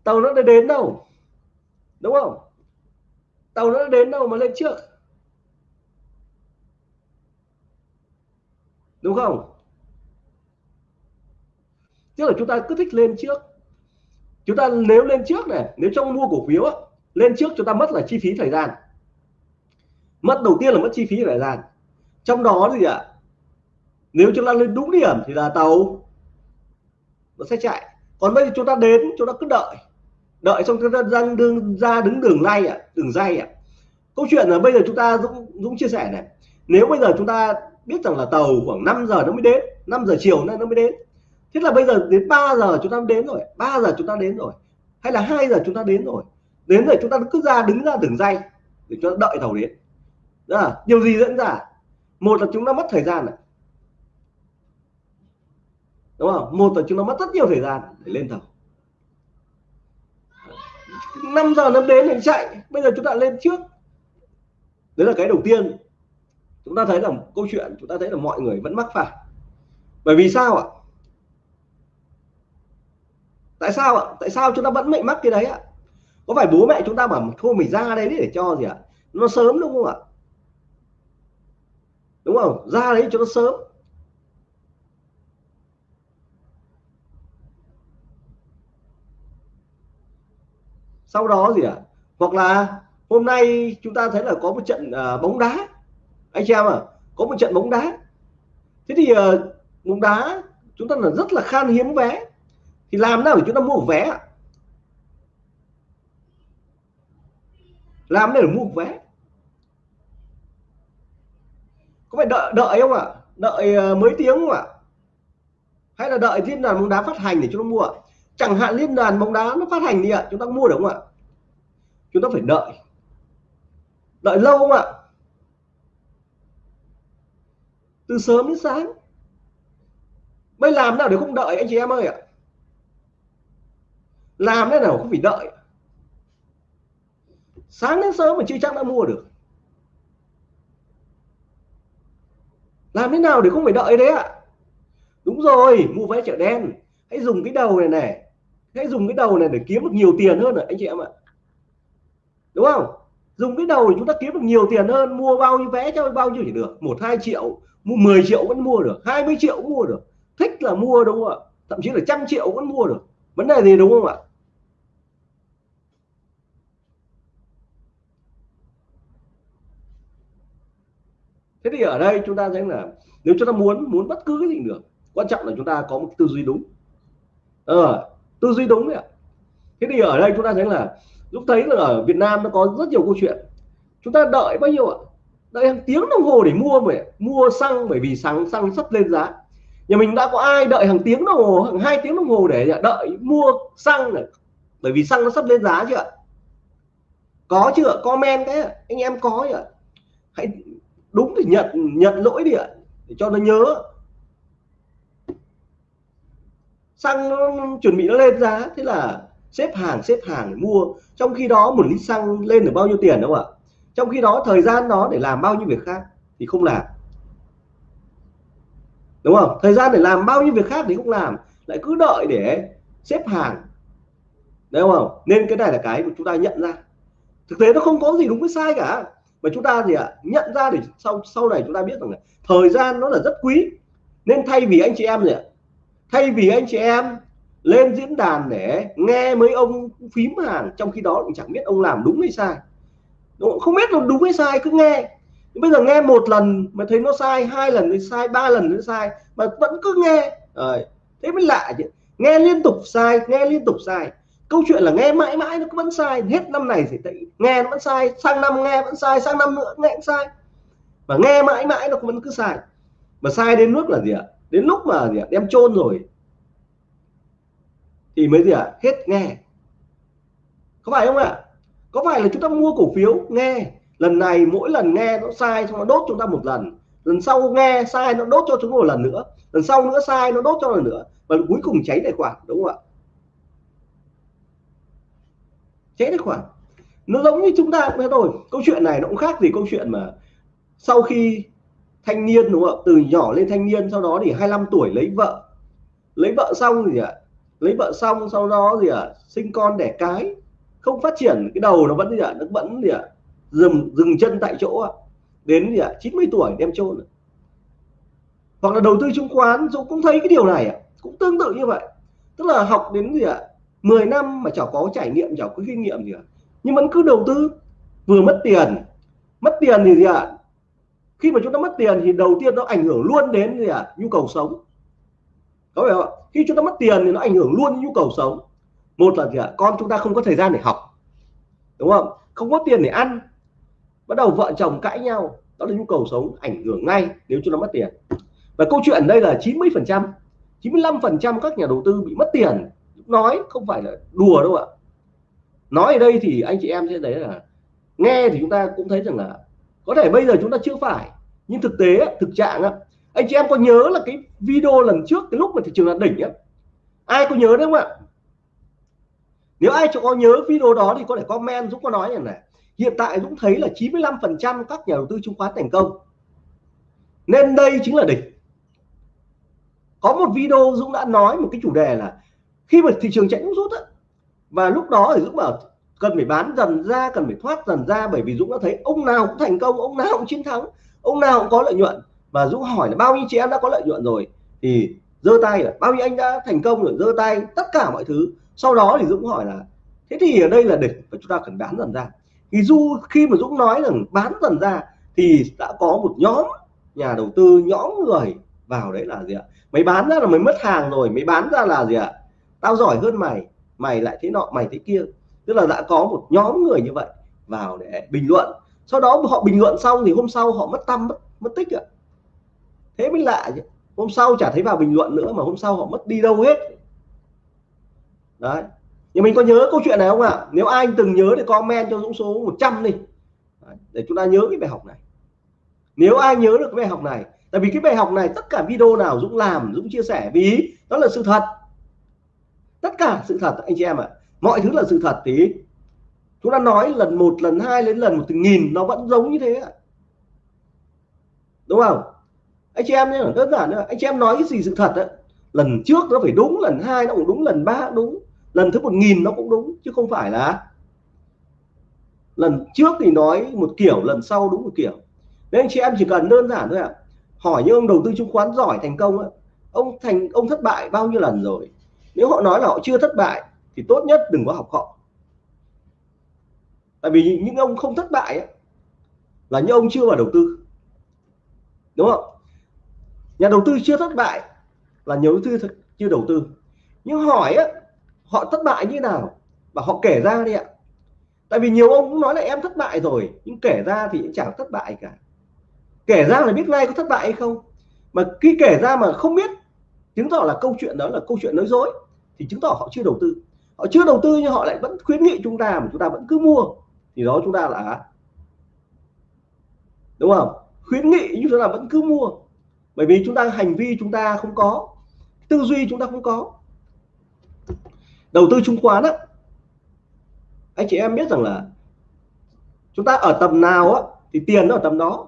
tàu nó đã đến đâu? Đúng không? Tàu nó đến đâu mà lên trước? Đúng không? Tức là chúng ta cứ thích lên trước. Chúng ta nếu lên trước này, nếu trong mua cổ phiếu lên trước chúng ta mất là chi phí thời gian. Mất đầu tiên là mất chi phí thời gian. Trong đó gì ạ? Nếu chúng ta lên đúng điểm thì là tàu nó sẽ chạy. Còn bây giờ chúng ta đến, chúng ta cứ đợi đợi xong chúng ta đang đường ra đứng đường lay ạ, đường dây ạ. Câu chuyện là bây giờ chúng ta dũng dũng chia sẻ này. Nếu bây giờ chúng ta biết rằng là tàu khoảng 5 giờ nó mới đến 5 giờ chiều nó mới đến. Thế là bây giờ đến 3 giờ chúng ta đến rồi 3 giờ chúng ta đến rồi, hay là 2 giờ chúng ta đến rồi. Đến rồi chúng ta cứ ra, đứng ra đường dây để cho đợi tàu đến. Đó là điều gì dẫn ra? Một là chúng ta mất thời gian này đúng không? Một là chúng ta mất rất nhiều thời gian để lên tàu. 5 giờ nó đến mình chạy. Bây giờ chúng ta lên trước. Đấy là cái đầu tiên. Chúng ta thấy là câu chuyện, chúng ta thấy là mọi người vẫn mắc phải. Bởi vì sao ạ? Tại sao ạ? Tại sao chúng ta vẫn bị mắc cái đấy ạ? Có phải bố mẹ chúng ta bảo thôi mình ra đấy để cho gì ạ? Nó sớm đúng không ạ? Đúng không? Ra đấy cho nó sớm. Sau đó gì ạ? À? hoặc là hôm nay chúng ta thấy là có một trận uh, bóng đá. Anh chị em à có một trận bóng đá. Thế thì uh, bóng đá chúng ta là rất là khan hiếm vé. Thì làm nào để chúng ta mua vé ạ? Làm để mua vé? Có phải đợi đợi không ạ? Đợi uh, mấy tiếng không ạ? Hay là đợi thêm là bóng đá phát hành để chúng ta mua ạ? Chẳng hạn liên đoàn bóng đá nó phát hành đi ạ, chúng ta mua được không ạ? Chúng ta phải đợi. Đợi lâu không ạ? Từ sớm đến sáng. Mới làm nào để không đợi anh chị em ơi ạ? Làm thế nào không phải đợi. Sáng đến sớm mà chưa chắc đã mua được. Làm thế nào để không phải đợi đấy ạ? Đúng rồi, mua vé chợ đen. Hãy dùng cái đầu này này hãy dùng cái đầu này để kiếm được nhiều tiền hơn rồi anh chị em ạ? Đúng không? Dùng cái đầu để chúng ta kiếm được nhiều tiền hơn mua bao nhiêu vé cho bao nhiêu chỉ được. Một hai triệu mua 10 triệu vẫn mua được 20 triệu cũng mua được. Thích là mua đúng không ạ? Thậm chí là trăm triệu vẫn mua được. Vấn đề gì đúng không ạ? Thế thì ở đây chúng ta thấy là nếu chúng ta muốn muốn bất cứ cái gì được quan trọng là chúng ta có một tư duy đúng. Ờ, tư duy đúng đấy ạ. Thế thì ở đây chúng ta thấy là lúc thấy là ở Việt Nam nó có rất nhiều câu chuyện. Chúng ta đợi bao nhiêu ạ? Đợi hàng tiếng đồng hồ để mua mà mua xăng bởi vì xăng xăng sắp lên giá. Nhà mình đã có ai đợi hàng tiếng đồng hồ, hàng hai tiếng đồng hồ để đợi mua xăng này? Bởi vì xăng nó sắp lên giá chưa có chưa comment cái anh em có chưa hãy đúng thì nhận nhận lỗi đi ạ. Để cho nó nhớ. Xăng nó chuẩn bị nó lên giá. Thế là xếp hàng xếp hàng để mua. Trong khi đó một lít xăng lên được bao nhiêu tiền đâu ạ? Trong khi đó thời gian đó để làm bao nhiêu việc khác thì không làm. Đúng không? Thời gian để làm bao nhiêu việc khác thì không làm. Lại cứ đợi để xếp hàng. Đúng không? Nên cái này là cái mà chúng ta nhận ra. Thực tế nó không có gì đúng với sai cả. Mà chúng ta gì ạ? Nhận ra để sau sau này chúng ta biết rằng là thời gian nó là rất quý. Nên thay vì anh chị em gì ạ? Thay vì anh chị em lên diễn đàn để nghe mấy ông phím hàng, trong khi đó cũng chẳng biết ông làm đúng hay sai. Đúng không? biết là đúng hay sai, cứ nghe. Bây giờ nghe một lần mà thấy nó sai, hai lần thì sai, ba lần nó sai, mà vẫn cứ nghe. Rồi, thế mới lạ chứ. Nghe liên tục sai, nghe liên tục sai. Câu chuyện là nghe mãi mãi nó vẫn sai. Hết năm này thì nghe nó vẫn sai, sang năm nghe vẫn sai, sang năm nữa nghe vẫn sai. Và nghe mãi mãi nó vẫn cứ sai. Mà sai đến nước là gì ạ? Đến lúc mà gì ạ? Đem chôn rồi, thì mới gì ạ? Hết nghe. Có phải không ạ? Có phải là chúng ta mua cổ phiếu? Nghe. Lần này mỗi lần nghe nó sai xong nó đốt chúng ta một lần. Lần sau nghe sai nó đốt cho chúng ta một lần nữa. Lần sau nữa sai nó đốt cho lần nữa. Và cuối cùng cháy tài khoản, đúng không ạ? Cháy tài khoản. Nó giống như chúng ta cũng thế thôi. Câu chuyện này nó cũng khác gì câu chuyện mà sau khi thanh niên, đúng không từ nhỏ lên thanh niên, sau đó thì 25 tuổi lấy vợ. Lấy vợ xong gì ạ? Lấy vợ xong, sau đó gì ạ? Sinh con đẻ cái. Không phát triển, cái đầu nó vẫn gì ạ? Nó vẫn gì ạ? Dừng dừng chân tại chỗ ạ. Đến gì ạ? 90 tuổi đem chôn hoặc là đầu tư chứng khoán dũng cũng thấy cái điều này ạ. Cũng tương tự như vậy. Tức là học đến gì ạ? 10 năm mà chẳng có trải nghiệm chẳng có kinh nghiệm gì ạ. Nhưng vẫn cứ đầu tư. Vừa mất tiền. Mất tiền thì gì ạ? Khi mà chúng ta mất tiền thì đầu tiên nó ảnh hưởng luôn đến gì ạ? Nhu cầu sống. Có phải không khi chúng ta mất tiền thì nó ảnh hưởng luôn đến nhu cầu sống. Một là gì ạ? Con chúng ta không có thời gian để học. Đúng không? Không có tiền để ăn. Bắt đầu vợ chồng cãi nhau. Đó là nhu cầu sống ảnh hưởng ngay nếu chúng ta mất tiền. Và câu chuyện đây là 90 phần trăm 95 phần trăm các nhà đầu tư bị mất tiền. Nói không phải là đùa đâu ạ. Nói ở đây thì anh chị em sẽ thấy là nghe thì chúng ta cũng thấy rằng là có thể bây giờ chúng ta chưa phải, nhưng thực tế thực trạng anh chị em có nhớ là cái video lần trước, cái lúc mà thị trường là đỉnh á? Ai có nhớ đấy không ạ? Nếu ai có nhớ video đó thì có thể comment, Dũng có nói này này. Hiện tại Dũng thấy là 95 phần trăm các nhà đầu tư chứng khoán thành công. Nên đây chính là đỉnh. Có một video Dũng đã nói một cái chủ đề là khi mà thị trường chạy rút á, và lúc đó thì Dũng bảo cần phải bán dần ra, cần phải thoát dần ra, bởi vì Dũng đã thấy ông nào cũng thành công, ông nào cũng chiến thắng, ông nào cũng có lợi nhuận. Và Dũng hỏi là bao nhiêu chị em đã có lợi nhuận rồi? Thì giơ tay là, bao nhiêu anh đã thành công rồi? Giơ tay, tất cả mọi thứ. Sau đó thì Dũng hỏi là, thế thì ở đây là đỉnh và chúng ta cần bán dần ra. Thì du khi mà Dũng nói rằng bán dần ra thì đã có một nhóm nhà đầu tư, nhóm người vào đấy là gì ạ? Mày bán ra là mày mất hàng rồi, mày bán ra là gì ạ? Tao giỏi hơn mày mày lại thế nọ, mày thế kia tức là đã có một nhóm người như vậy vào để bình luận. Sau đó họ bình luận xong thì hôm sau họ mất tâm mất, mất tích ạ. Thế mới lạ chứ. Hôm sau chả thấy vào bình luận nữa mà hôm sau họ mất đi đâu hết. Đấy. Nhưng mình có nhớ câu chuyện này không ạ? Nếu ai từng nhớ thì comment cho dũng số 100 đi. Để chúng ta nhớ cái bài học này. Nếu ai nhớ được cái bài học này tại vì cái bài học này tất cả video nào dũng làm dũng chia sẻ vì đó là sự thật. Tất cả sự thật anh chị em ạ. à mọi thứ là sự thật thì chúng ta nói lần một lần hai đến lần một từng nghìn nó vẫn giống như thế đúng không? Anh chị em nhé đơn giản anh chị em nói cái gì sự thật đấy lần trước nó phải đúng lần hai nó cũng đúng lần ba đúng. Lần thứ một nghìn nó cũng đúng chứ không phải là. Lần trước thì nói một kiểu lần sau đúng một kiểu. Nên anh chị em chỉ cần đơn giản thôi ạ. À. hỏi những ông đầu tư chứng khoán giỏi thành công ấy, ông thành ông thất bại bao nhiêu lần rồi? Nếu họ nói là họ chưa thất bại thì tốt nhất đừng có học họ. Tại vì những ông không thất bại ấy, là những ông chưa vào đầu tư. Đúng không? Nhà đầu tư chưa thất bại là nhiều đầu tư chưa đầu tư. Nhưng hỏi á họ thất bại như nào? Và họ kể ra đi ạ. Tại vì nhiều ông cũng nói là em thất bại rồi nhưng kể ra thì cũng chẳng thất bại cả. Kể ra là biết ngay có thất bại hay không. Mà khi kể ra mà không biết chứng tỏ là câu chuyện đó là câu chuyện nói dối thì chứng tỏ họ chưa đầu tư họ chưa đầu tư nhưng họ lại vẫn khuyến nghị chúng ta mà chúng ta vẫn cứ mua. Thì đó chúng ta là đúng không? Khuyến nghị nhưng chúng ta vẫn cứ mua. Bởi vì chúng ta, hành vi chúng ta không có. Tư duy chúng ta không có. Đầu tư chứng khoán á, anh chị em biết rằng là chúng ta ở tầm nào á, thì tiền nó ở tầm đó.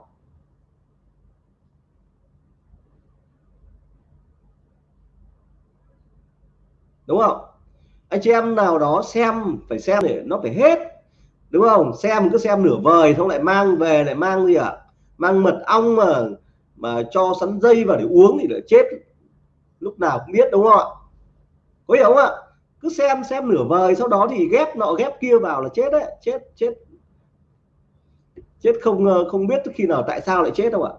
Đúng không? Anh chị em nào đó xem phải xem để nó phải hết đúng không? Xem cứ xem nửa vời xong lại mang về lại mang gì ạ? À? mang mật ong mà mà cho sắn dây vào để uống thì lại chết. Lúc nào cũng biết đúng không ạ? Có hiểu không ạ? Cứ xem xem nửa vời sau đó thì ghép nọ ghép kia vào là chết đấy. Chết chết. Chết không ờ, không biết khi nào tại sao lại chết đâu ạ?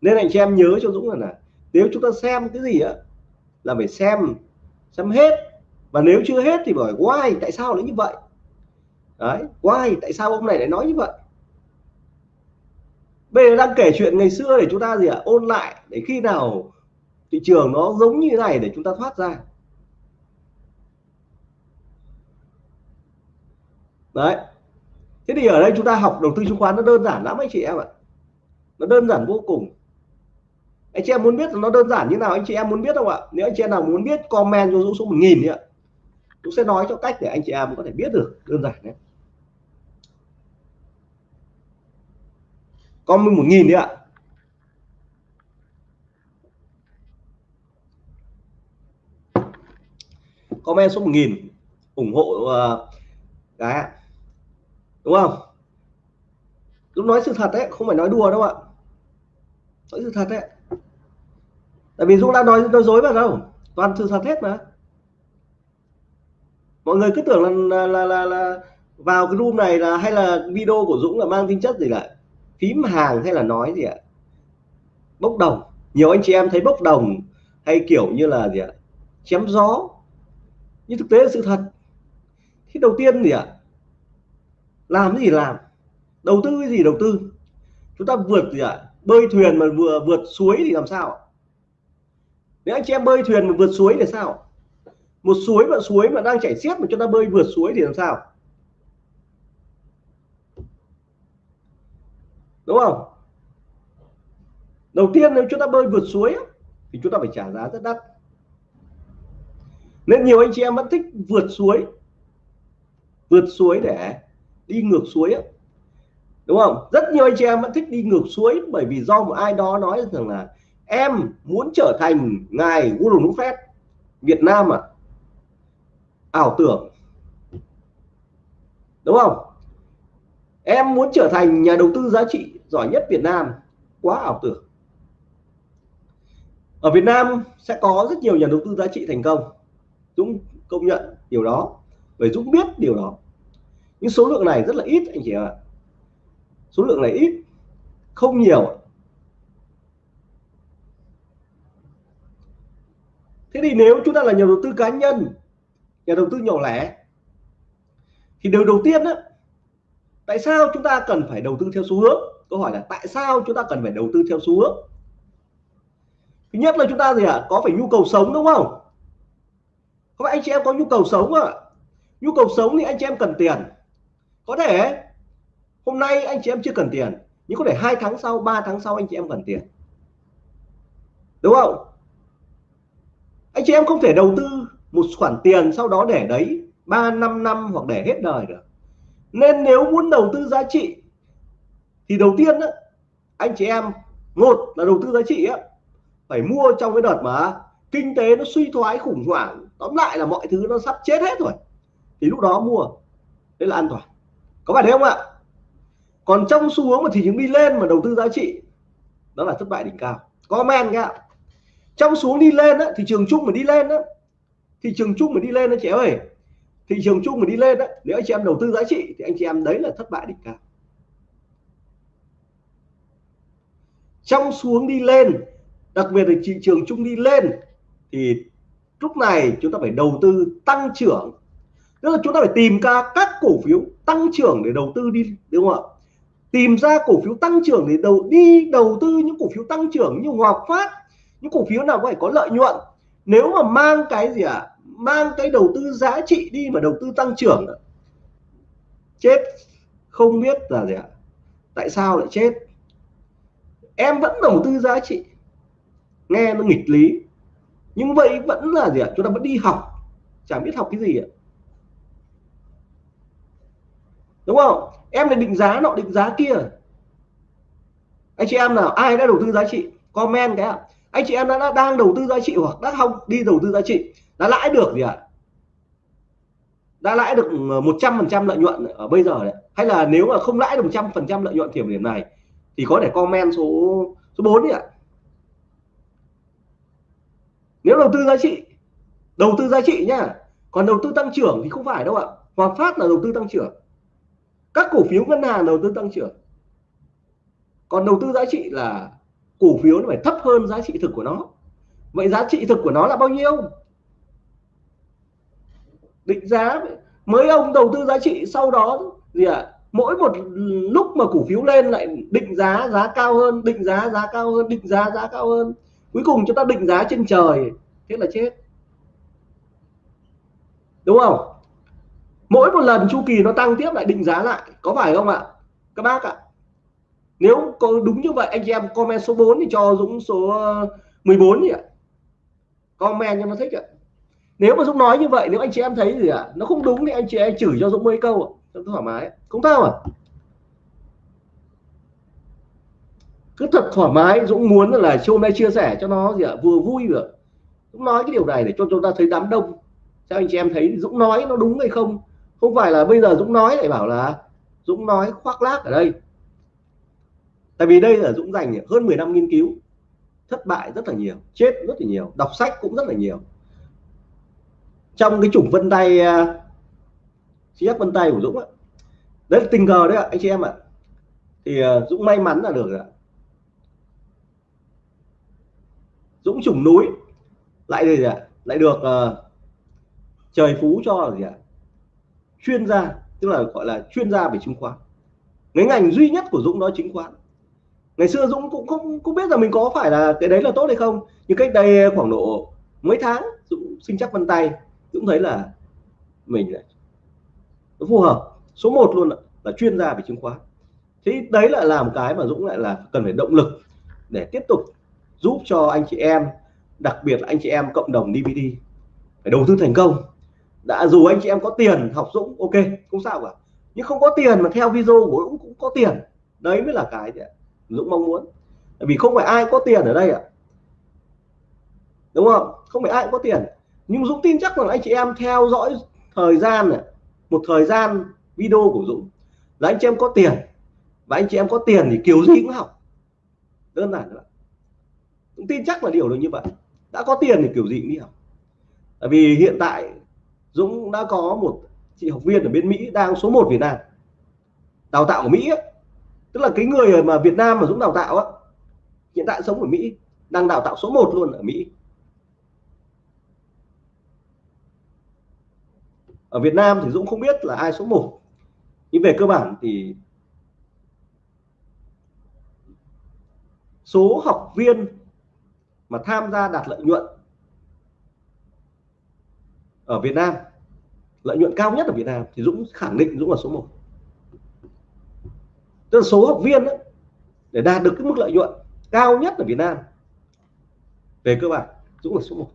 Nên anh chị em nhớ cho Dũng là, là nếu chúng ta xem cái gì á là phải xem xem hết và nếu chưa hết thì bởi why, tại sao lại như vậy? Đấy, why, tại sao ông này lại nói như vậy? Bây giờ đang kể chuyện ngày xưa để chúng ta gì ạ? À? ôn lại để khi nào thị trường nó giống như thế này để chúng ta thoát ra. Đấy. Thế thì ở đây chúng ta học đầu tư chứng khoán nó đơn giản lắm anh chị em ạ. Nó đơn giản vô cùng. Anh chị em muốn biết nó đơn giản như nào, anh chị em muốn biết không ạ? Nếu anh chị em nào muốn biết comment cho Dũng số một nghìn ạ cũng sẽ nói cho cách để anh chị em có thể biết được đơn giản đấy. Comment một nghìn đi ạ. Comment số 1000 ủng hộ ờ, uh, cái đúng không? Lúc nói sự thật đấy không phải nói đùa đâu ạ. Nói sự thật đấy tại vì Dũng đã nói nói dối vào đâu. Toàn sự thật hết mà mọi người cứ tưởng là là, là, là, vào cái room này là hay là video của Dũng là mang tính chất gì là phím hàng hay là nói gì ạ? Bốc đồng. Nhiều anh chị em thấy bốc đồng hay kiểu như là gì ạ? Chém gió. Nhưng thực tế là sự thật. Thì đầu tiên gì ạ? Làm cái gì làm? Đầu tư cái gì đầu tư? Chúng ta vượt gì ạ? Bơi thuyền mà vừa vượt suối thì làm sao nếu anh chị em bơi thuyền mà vượt suối thì sao một suối mà suối mà đang chảy xiết mà chúng ta bơi vượt suối thì làm sao? Đúng không? Đầu tiên nếu chúng ta bơi vượt suối thì chúng ta phải trả giá rất đắt. Nên nhiều anh chị em vẫn thích vượt suối vượt suối để đi ngược suối ấy. đúng không? Rất nhiều anh chị em vẫn thích đi ngược suối bởi vì do một ai đó nói rằng là em muốn trở thành ngài Warren Buffett Việt Nam à ảo tưởng. Đúng không? Em muốn trở thành nhà đầu tư giá trị giỏi nhất Việt Nam, quá ảo tưởng. Ở Việt Nam sẽ có rất nhiều nhà đầu tư giá trị thành công. Dũng công nhận điều đó, bởi Dũng biết điều đó. Nhưng số lượng này rất là ít, anh chị ạ. Số lượng này ít, không nhiều. Thế thì nếu chúng ta là nhà đầu tư cá nhân nhà đầu tư nhỏ lẻ. Thì điều đầu tiên đó, tại sao chúng ta cần phải đầu tư theo xu hướng? Câu hỏi là tại sao chúng ta cần phải đầu tư theo xu hướng? Thứ nhất là chúng ta gì ạ? À? có phải nhu cầu sống đúng không? Không anh chị em có nhu cầu sống à nhu cầu sống thì anh chị em cần tiền. Có thể hôm nay anh chị em chưa cần tiền nhưng có thể hai tháng sau 3 tháng sau anh chị em cần tiền. Đúng không? Anh chị em không thể đầu tư một khoản tiền sau đó để đấy 3 năm năm hoặc để hết đời được. Nên nếu muốn đầu tư giá trị thì đầu tiên đó, anh chị em một là đầu tư giá trị á phải mua trong cái đợt mà kinh tế nó suy thoái khủng hoảng tóm lại là mọi thứ nó sắp chết hết rồi thì lúc đó mua đấy là an toàn. Có phải thế không ạ? Còn trong xu hướng mà thị trường đi lên mà đầu tư giá trị đó là thất bại đỉnh cao. Comment nhá trong xuống đi lên á, thị trường chung mà đi lên á, thị trường chung mà đi lên đó chị ơi. Thị trường chung mà đi lên đó, nếu anh chị em đầu tư giá trị thì anh chị em đấy là thất bại đỉnh cao. Trong xuống đi lên, đặc biệt là thị trường chung đi lên, thì lúc này chúng ta phải đầu tư tăng trưởng. Tức là chúng ta phải tìm ra các cổ phiếu tăng trưởng để đầu tư đi, đúng không ạ? Tìm ra cổ phiếu tăng trưởng để đầu, đi đầu tư những cổ phiếu tăng trưởng như Hòa Phát, những cổ phiếu nào có thể có lợi nhuận. Nếu mà mang cái gì ạ? à? Mang cái đầu tư giá trị đi mà đầu tư tăng trưởng. Chết. Không biết là gì ạ? Tại sao lại chết? Em vẫn đầu tư giá trị. Nghe nó nghịch lý. Nhưng vậy vẫn là gì ạ? Chúng ta vẫn đi học. Chẳng biết học cái gì ạ. Đúng không? Em lại định giá nọ, định giá kia. Anh chị em nào, ai đã đầu tư giá trị? Comment cái ạ anh chị em đã, đã đang đầu tư giá trị hoặc đã không? Đi đầu tư giá trị. Đã lãi được gì ạ? Đã lãi được ờ, 100% lợi nhuận ở bây giờ đấy. Hay là nếu mà không lãi được 100% lợi nhuận kiểm điểm này thì có thể comment số số 4 đi ạ. Nếu đầu tư giá trị đầu tư giá trị nhá. Còn đầu tư tăng trưởng thì không phải đâu ạ. Hòa Phát là đầu tư tăng trưởng. Các cổ phiếu ngân hàng đầu tư tăng trưởng. Còn đầu tư giá trị là cổ phiếu nó phải thấp hơn giá trị thực của nó. Vậy giá trị thực của nó là bao nhiêu? Định giá mới ông đầu tư giá trị sau đó gì ạ? À? mỗi một lúc mà cổ phiếu lên lại định giá giá cao hơn, định giá giá cao hơn, định giá giá cao hơn. Cuối cùng chúng ta định giá trên trời, thế là chết. Đúng không? Mỗi một lần chu kỳ nó tăng tiếp lại định giá lại. Có phải không ạ? Các bác ạ nếu có đúng như vậy, anh chị em comment số 4 thì cho Dũng số ờ, 14 đi ạ. Comment cho nó thích ạ. Nếu mà Dũng nói như vậy, nếu anh chị em thấy gì ạ, nó không đúng thì anh chị em chửi cho Dũng mấy câu ạ. Thoải mái. Không sao à cứ thật thoải mái, Dũng muốn là hôm nay chia sẻ cho nó gì ạ, vừa vui được Dũng nói cái điều này để cho chúng ta thấy đám đông. Sao anh chị em thấy Dũng nói nó đúng hay không? Không phải là bây giờ Dũng nói lại bảo là Dũng nói khoác lác ở đây tại vì đây là Dũng dành hơn 10 năm nghiên cứu thất bại rất là nhiều chết rất là nhiều đọc sách cũng rất là nhiều. Trong cái chủng vân tay à, chiếc vân tay của Dũng ấy. đấy là tình cờ đấy ạ anh chị em ạ. Thì uh, Dũng may mắn là được ạ. Dũng trùng núi lại gì ạ? Lại được uh, trời phú cho là gì ạ? Chuyên gia tức là gọi là chuyên gia về chứng khoán. Cái ngành duy nhất của Dũng đó chứng khoán ngày xưa Dũng cũng không cũng biết là mình có phải là cái đấy là tốt hay không nhưng cách đây khoảng độ mấy tháng Dũng sinh chắc vân tay Dũng thấy là mình lại nó phù hợp. Số 1 luôn là, là chuyên gia về chứng khoán. Thế đấy là làm cái mà Dũng lại là cần phải động lực để tiếp tục giúp cho anh chị em đặc biệt là anh chị em cộng đồng DVD phải đầu tư thành công. Đã dù anh chị em có tiền học Dũng ok không sao cả. Nhưng không có tiền mà theo video của Dũng cũng có tiền. Đấy mới là cái Dũng mong muốn. Bởi vì không phải ai có tiền ở đây ạ. À. đúng không? Không phải ai cũng có tiền. Nhưng Dũng tin chắc rằng anh chị em theo dõi thời gian này một thời gian video của Dũng là anh chị em có tiền. Và anh chị em có tiền thì kiểu gì cũng học. Đơn giản thôi Dũng tin chắc là điều đó như vậy. Đã có tiền thì kiểu gì cũng đi học. Tại vì hiện tại Dũng đã có một chị học viên ở bên Mỹ đang số 1 Việt Nam. Đào tạo ở Mỹ ấy tức là cái người mà Việt Nam mà Dũng đào tạo á, hiện tại sống ở Mỹ, đang đào tạo số 1 luôn ở Mỹ. Ở Việt Nam thì Dũng không biết là ai số 1 nhưng về cơ bản thì số học viên mà tham gia đạt lợi nhuận ở Việt Nam, lợi nhuận cao nhất ở Việt Nam thì Dũng khẳng định Dũng là số 1 tức là số học viên đó, để đạt được cái mức lợi nhuận cao nhất ở Việt Nam. Về cơ bản Dũng là số 1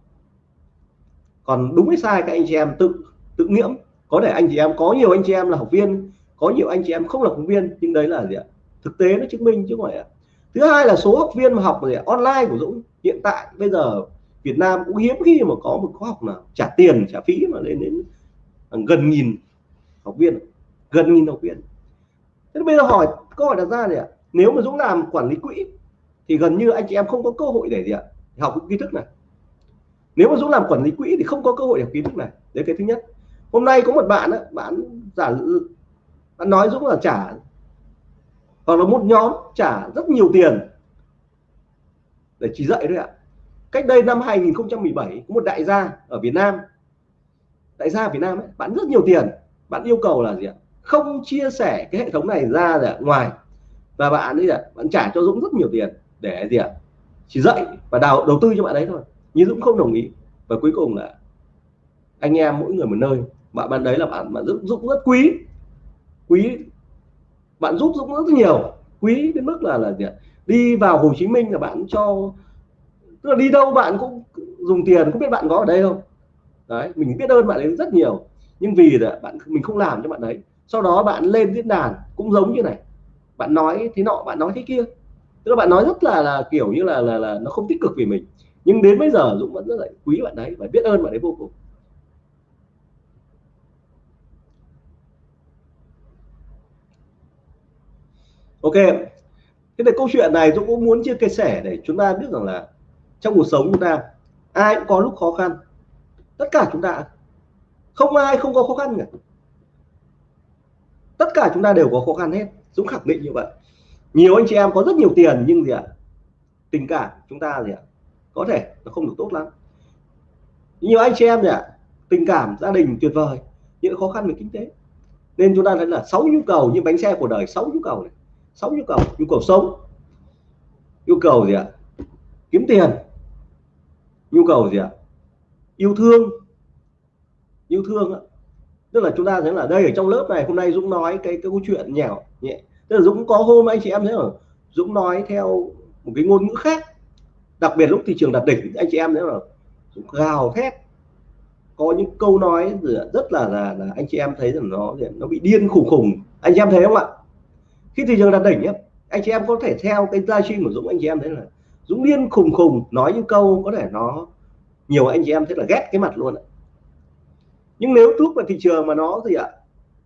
còn đúng hay sai các anh chị em tự tự nghiễm. Có thể anh chị em có nhiều anh chị em là học viên có nhiều anh chị em không là học viên nhưng đấy là gì ạ? Thực tế nó chứng minh chứ không phải ạ. Thứ hai là số học viên mà học gì online của Dũng hiện tại bây giờ Việt Nam cũng hiếm khi mà có một khóa học nào trả tiền trả phí mà lên đến gần nghìn học viên. Gần nghìn học viên thế bây giờ hỏi câu hỏi đặt ra này ạ. Nếu mà Dũng làm quản lý quỹ thì gần như anh chị em không có cơ hội để gì ạ? Học kiến thức này. Nếu mà Dũng làm quản lý quỹ thì không có cơ hội học kiến thức này. Đấy cái thứ nhất. Hôm nay có một bạn á bạn giả bạn nói Dũng là trả hoặc là một nhóm trả rất nhiều tiền để chỉ dạy đấy ạ. Cách đây năm 2017 có một đại gia ở Việt Nam đại gia ở Việt Nam ấy, bạn rất nhiều tiền. Bạn yêu cầu là gì ạ? Không chia sẻ cái hệ thống này ra ra ngoài. Và bạn ấy ạ bạn trả cho Dũng rất nhiều tiền để gì ạ? Chỉ dạy và đào, đầu tư cho bạn đấy thôi. Nhưng Dũng không đồng ý. Và cuối cùng là anh em mỗi người một nơi. Bạn bạn đấy là bạn bạn dũng Dũng rất quý. Quý, bạn giúp Dũng rất nhiều. Quý đến mức là là gì ạ? Đi vào Hồ Chí Minh là bạn cho, tức là đi đâu bạn cũng dùng tiền, không biết bạn có ở đây không? Đấy, mình biết ơn bạn ấy rất nhiều. Nhưng vì là bạn, mình không làm cho bạn đấy sau đó bạn lên diễn đàn cũng giống như này. Bạn nói thế nọ bạn nói thế kia. Tức là bạn nói rất là là kiểu như là là, là nó không tích cực vì mình. Nhưng đến bây giờ Dũng vẫn rất là quý bạn đấy và biết ơn bạn ấy vô cùng. Ok. Thế thì câu chuyện này dũng cũng muốn chia sẻ để chúng ta biết rằng là trong cuộc sống chúng ta ai cũng có lúc khó khăn. Tất cả chúng ta. Không ai không có khó khăn cả tất cả chúng ta đều có khó khăn hết. Dũng khẳng định như vậy. Nhiều anh chị em có rất nhiều tiền nhưng gì ạ? Tình cảm chúng ta gì ạ? Có thể nó không được tốt lắm. Nhiều anh chị em gì ạ? Tình cảm gia đình tuyệt vời, những khó khăn về kinh tế. Nên chúng ta thấy là sáu nhu cầu như bánh xe của đời, sáu nhu cầu này, sáu nhu cầu nhu cầu sống, nhu cầu gì ạ? Kiếm tiền, nhu cầu gì ạ? Yêu thương yêu thương ạ tức là chúng ta thấy là đây ở trong lớp này hôm nay Dũng nói cái cái câu chuyện nhẹo nhẹ. Tức là Dũng có hôm anh chị em thấy là Dũng nói theo một cái ngôn ngữ khác. Đặc biệt lúc thị trường đạt đỉnh anh chị em thấy là Dũng gào thét. Có những câu nói rất là là, là anh chị em thấy rằng nó nó bị điên khủng khủng. Anh chị em thấy không ạ? Khi thị trường đạt đỉnh nhé anh chị em có thể theo cái livestream của Dũng anh chị em thấy là Dũng điên khùng khùng nói những câu có thể nó nhiều anh chị em thấy là ghét cái mặt luôn ạ nhưng nếu thuốc và thị trường mà nó gì ạ?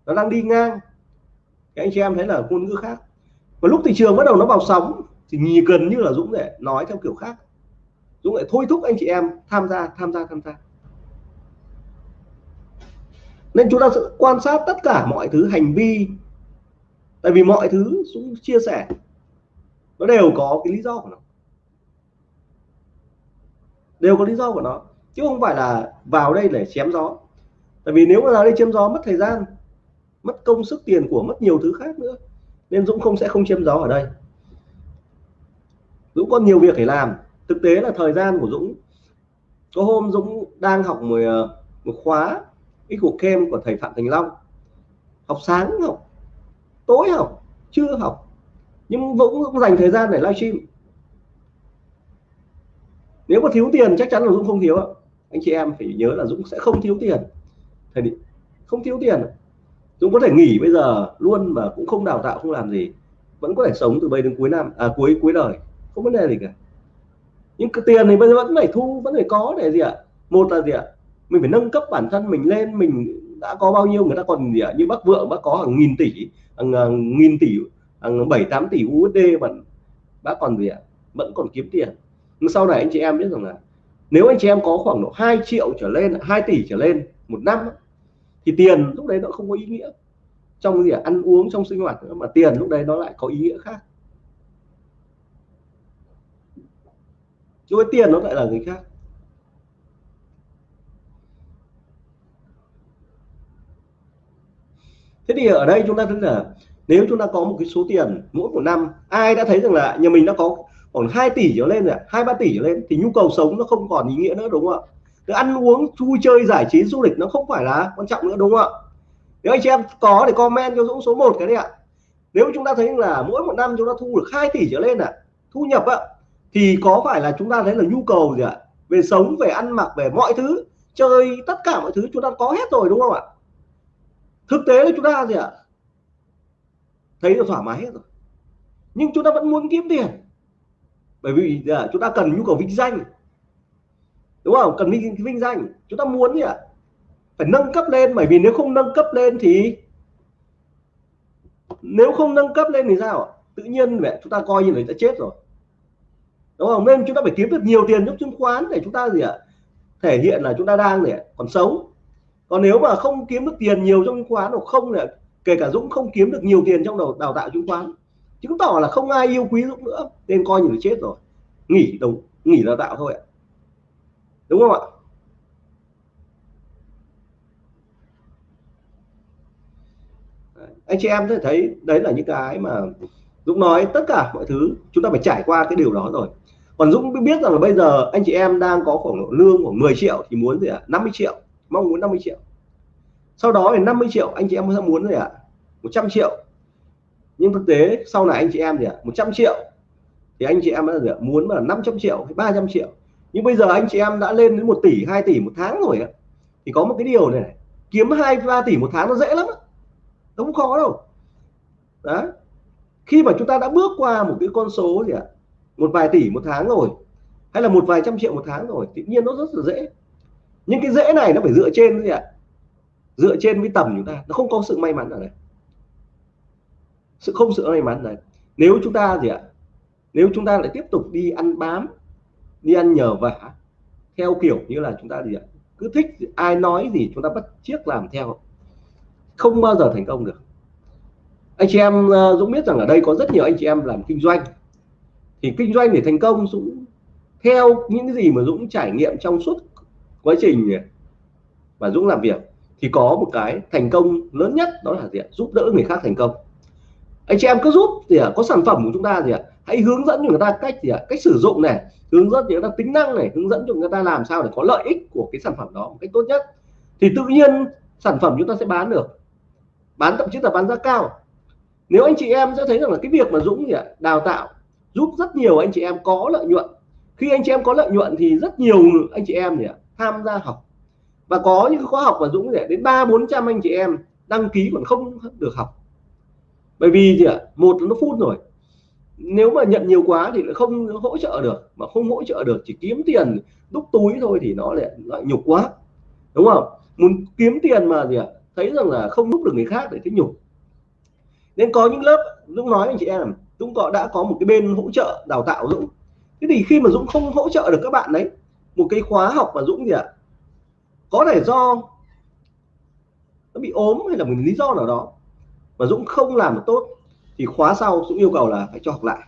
Nó đang đi ngang, thì anh chị em thấy là ngôn ngữ khác. Và lúc thị trường bắt đầu nó vào sóng, thì nhìn gần như là Dũng để nói theo kiểu khác. Dũng lại thôi thúc anh chị em tham gia tham gia tham gia. Nên chúng ta sẽ quan sát tất cả mọi thứ, hành vi. Tại vì mọi thứ Dũng chia sẻ, nó đều có cái lý do của nó. Đều có lý do của nó. Chứ không phải là vào đây để chém gió tại vì nếu mà vào đây chém gió mất thời gian mất công sức tiền của mất nhiều thứ khác nữa nên Dũng không sẽ không chém gió ở đây. Dũng có nhiều việc phải làm. Thực tế là thời gian của Dũng có hôm Dũng đang học một, ờ, một khóa cái cuộc kem của thầy Phạm Thành Long. Học sáng học tối học chưa học. Nhưng Dũng cũng dành thời gian để livestream. Nếu mà thiếu tiền chắc chắn là Dũng không thiếu anh chị em phải nhớ là Dũng sẽ không thiếu tiền thầy không thiếu tiền. Dũng có thể nghỉ bây giờ luôn mà cũng không đào tạo không làm gì. Vẫn có thể sống từ bây đến cuối năm à cuối cuối đời. Không vấn đề gì cả. Nhưng cái tiền thì bây giờ vẫn phải thu vẫn phải có để gì ạ? Một là gì ạ? Mình phải nâng cấp bản thân mình lên. Mình đã có bao nhiêu người ta còn gì ạ? Như bác vượng bác có hàng nghìn tỷ hàng, hàng nghìn tỷ hàng bảy tám tỷ USD mà bác còn gì ạ? Vẫn còn kiếm tiền. Nhưng sau này anh chị em biết rằng là nếu anh chị em có khoảng độ 2 triệu trở lên 2 tỷ trở lên một năm thì tiền lúc đấy nó không có ý nghĩa. Trong gì ăn uống trong sinh hoạt nữa, mà tiền lúc đấy nó lại có ý nghĩa khác. Chứ với tiền nó lại là người khác. Thế thì ở đây chúng ta thấy là nếu chúng ta có một cái số tiền mỗi một năm ai đã thấy rằng là nhà mình đã có khoảng 2 tỷ trở lên rồi hai ba tỷ trở lên thì nhu cầu sống nó không còn ý nghĩa nữa đúng không ạ? Cái ăn uống vui chơi, giải trí, du lịch nó không phải là quan trọng nữa, đúng không ạ? Nếu anh chị em có thì comment cho Dũng số 1 cái đấy ạ. Nếu chúng ta thấy là mỗi một năm chúng ta thu được 2 tỷ trở lên ạ, thu nhập ạ, thì có phải là chúng ta thấy là nhu cầu gì ạ? Về sống, về ăn mặc, về mọi thứ, chơi, tất cả mọi thứ chúng ta có hết rồi, đúng không ạ? Thực tế là chúng ta gì ạ? Thấy là thoải mái hết rồi. Nhưng chúng ta vẫn muốn kiếm tiền. Bởi vì à, chúng ta cần nhu cầu vinh danh đúng không? Cần vinh, vinh danh. Chúng ta muốn gì ạ? Phải nâng cấp lên bởi vì nếu không nâng cấp lên thì nếu không nâng cấp lên thì sao tự nhiên vậy chúng ta coi như là ta chết rồi. Đúng không? Nên chúng ta phải kiếm được nhiều tiền trong chứng khoán để chúng ta gì ạ? Thể hiện là chúng ta đang để còn sống. Còn nếu mà không kiếm được tiền nhiều trong chứng khoán hoặc không là kể cả Dũng không kiếm được nhiều tiền trong đầu đào tạo chứng khoán chứng tỏ là không ai yêu quý Dũng nữa nên coi như là chết rồi. Nghỉ đầu nghỉ đào tạo thôi ạ đúng không ạ anh chị em thấy đấy là những cái mà Dũng nói, tất cả mọi thứ chúng ta phải trải qua cái điều đó rồi còn Dũng biết rằng là bây giờ anh chị em đang có khoảng lương khoảng 10 triệu thì muốn gì ạ à? 50 triệu, mong muốn 50 triệu sau đó thì 50 triệu anh chị em sẽ muốn gì ạ à? 100 triệu nhưng thực tế sau này anh chị em gì ạ à? 100 triệu thì anh chị em đã muốn là 500 triệu 300 triệu nhưng bây giờ anh chị em đã lên đến 1 tỷ 2 tỷ một tháng rồi ạ. Thì có một cái điều này, này kiếm 2 3 tỷ một tháng nó dễ lắm nó không khó đâu. Đó. Khi mà chúng ta đã bước qua một cái con số gì ạ? Một vài tỷ một tháng rồi hay là một vài trăm triệu một tháng rồi tự nhiên nó rất là dễ. Nhưng cái dễ này nó phải dựa trên gì ạ? Dựa trên với tầm chúng ta. Nó không có sự may mắn ở đây. Sự không sự may mắn này nếu chúng ta gì ạ? Nếu chúng ta lại tiếp tục đi ăn bám đi ăn nhờ vả. Theo kiểu như là chúng ta gì ạ? Cứ thích ai nói gì chúng ta bắt chiếc làm theo. Không bao giờ thành công được. Anh chị em ờ, Dũng biết rằng ở đây có rất nhiều anh chị em làm kinh doanh. Thì kinh doanh để thành công, Dũng theo những cái gì mà Dũng trải nghiệm trong suốt quá trình mà Dũng làm việc thì có một cái thành công lớn nhất đó là gì ạ? giúp đỡ người khác thành công. Anh chị em cứ giúp thì có sản phẩm của chúng ta gì ạ? Hãy hướng dẫn cho người ta cách gì ạ? Cách sử dụng này, hướng dẫn cho người ta tính năng này, hướng dẫn cho người ta làm sao để có lợi ích của cái sản phẩm đó một cách tốt nhất. Thì tự nhiên sản phẩm chúng ta sẽ bán được. Bán thậm chí là bán giá cao. Nếu anh chị em sẽ thấy rằng là cái việc mà Dũng gì ạ? Đào tạo giúp rất nhiều anh chị em có lợi nhuận. Khi anh chị em có lợi nhuận thì rất nhiều anh chị em gì ạ? Tham gia học. Và có những khóa học mà Dũng để đến ba, bốn trăm anh chị em đăng ký còn không được học. Bởi vì gì ạ? Một nó phút rồi nếu mà nhận nhiều quá thì lại không hỗ trợ được. Mà không hỗ trợ được chỉ kiếm tiền đúc túi thôi thì nó lại lại nhục quá. Đúng không? Muốn kiếm tiền mà gì ạ? Thấy rằng là không giúp được người khác để thấy nhục. Nên có những lớp, Dũng nói anh chị em, Dũng có, đã có một cái bên hỗ trợ đào tạo Dũng. Thế thì khi mà Dũng không hỗ trợ được các bạn đấy, một cái khóa học mà Dũng gì ạ? Có thể do nó bị ốm hay là một lý do nào đó mà Dũng không làm được tốt thì khóa sau Dũng yêu cầu là phải cho học lại.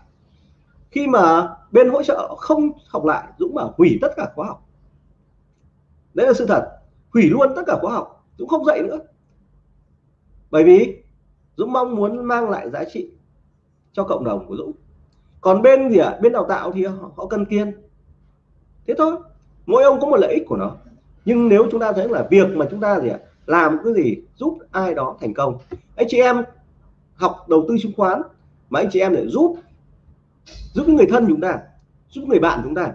Khi mà bên hỗ trợ không học lại Dũng bảo hủy tất cả khóa học. Đấy là sự thật. Hủy luôn tất cả khóa học Dũng không dạy nữa. Bởi vì Dũng mong muốn mang lại giá trị cho cộng đồng của Dũng. Còn bên gì ạ? À? bên đào tạo thì họ, họ cần kiên thế thôi. Mỗi ông có một lợi ích của nó. Nhưng nếu chúng ta thấy là việc mà chúng ta gì ạ? À? làm cái gì giúp ai đó thành công. Anh chị em học đầu tư chứng khoán mà anh chị em để giúp giúp người thân chúng ta giúp người bạn chúng ta.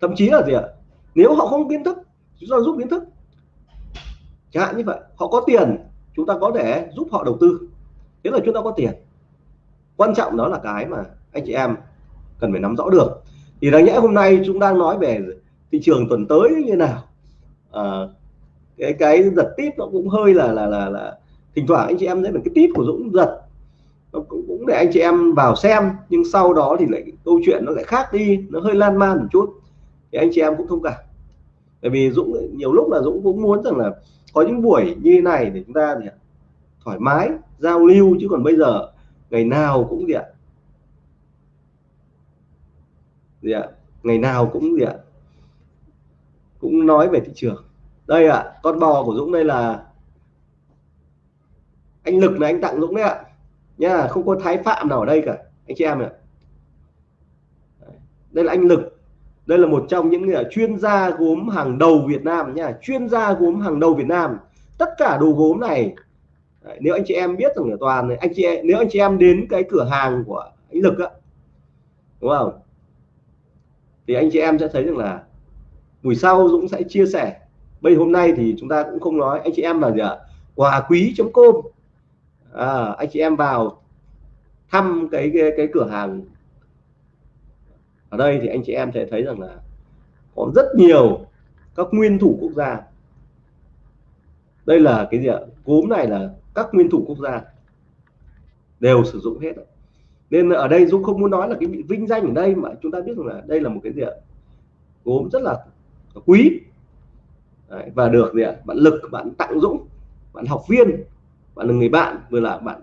Thậm chí là gì ạ? Nếu họ không kiến thức chúng ta giúp kiến thức. Chẳng hạn như vậy họ có tiền chúng ta có thể giúp họ đầu tư. Thế là chúng ta có tiền. Quan trọng đó là cái mà anh chị em cần phải nắm rõ được. Thì đáng nhẽ hôm nay chúng đang nói về thị trường tuần tới như nào. À, cái cái giật tiếp nó cũng hơi là là là là thỉnh thoảng anh chị em thấy là cái tít của Dũng giật. Nó cũng, cũng để anh chị em vào xem nhưng sau đó thì lại câu chuyện nó lại khác đi nó hơi lan man một chút. Thì anh chị em cũng thông cảm. Bởi vì Dũng nhiều lúc là Dũng cũng muốn rằng là có những buổi như thế này để chúng ta thì thoải mái giao lưu chứ còn bây giờ ngày nào cũng gì ạ gì ạ ngày nào cũng gì ạ cũng nói về thị trường. Đây ạ con bò của Dũng đây là anh lực này anh tặng Dũng đấy ạ. Nha không có thái phạm nào ở đây cả anh chị em ạ. Đây là anh lực. Đây là một trong những người chuyên gia gốm hàng đầu Việt Nam nha chuyên gia gốm hàng đầu Việt Nam. Tất cả đồ gốm này Đấy, nếu anh chị em biết rằng là toàn này anh chị em, nếu anh chị em đến cái cửa hàng của anh lực á đúng không? Thì anh chị em sẽ thấy rằng là buổi sau Dũng sẽ chia sẻ. Bây hôm nay thì chúng ta cũng không nói anh chị em là gì ạ? Quà quý chấm com à, anh chị em vào thăm cái, cái cái cửa hàng. Ở đây thì anh chị em sẽ thấy rằng là có rất nhiều các nguyên thủ quốc gia. Đây là cái gì ạ? Cốm này là các nguyên thủ quốc gia đều sử dụng hết. Nên ở đây Dũng không muốn nói là cái bị vinh danh ở đây mà chúng ta biết rằng là đây là một cái gì ạ? Gốm rất là quý. Đấy, và được gì ạ? Bạn lực bạn tặng Dũng bạn học viên bạn là người bạn vừa là bạn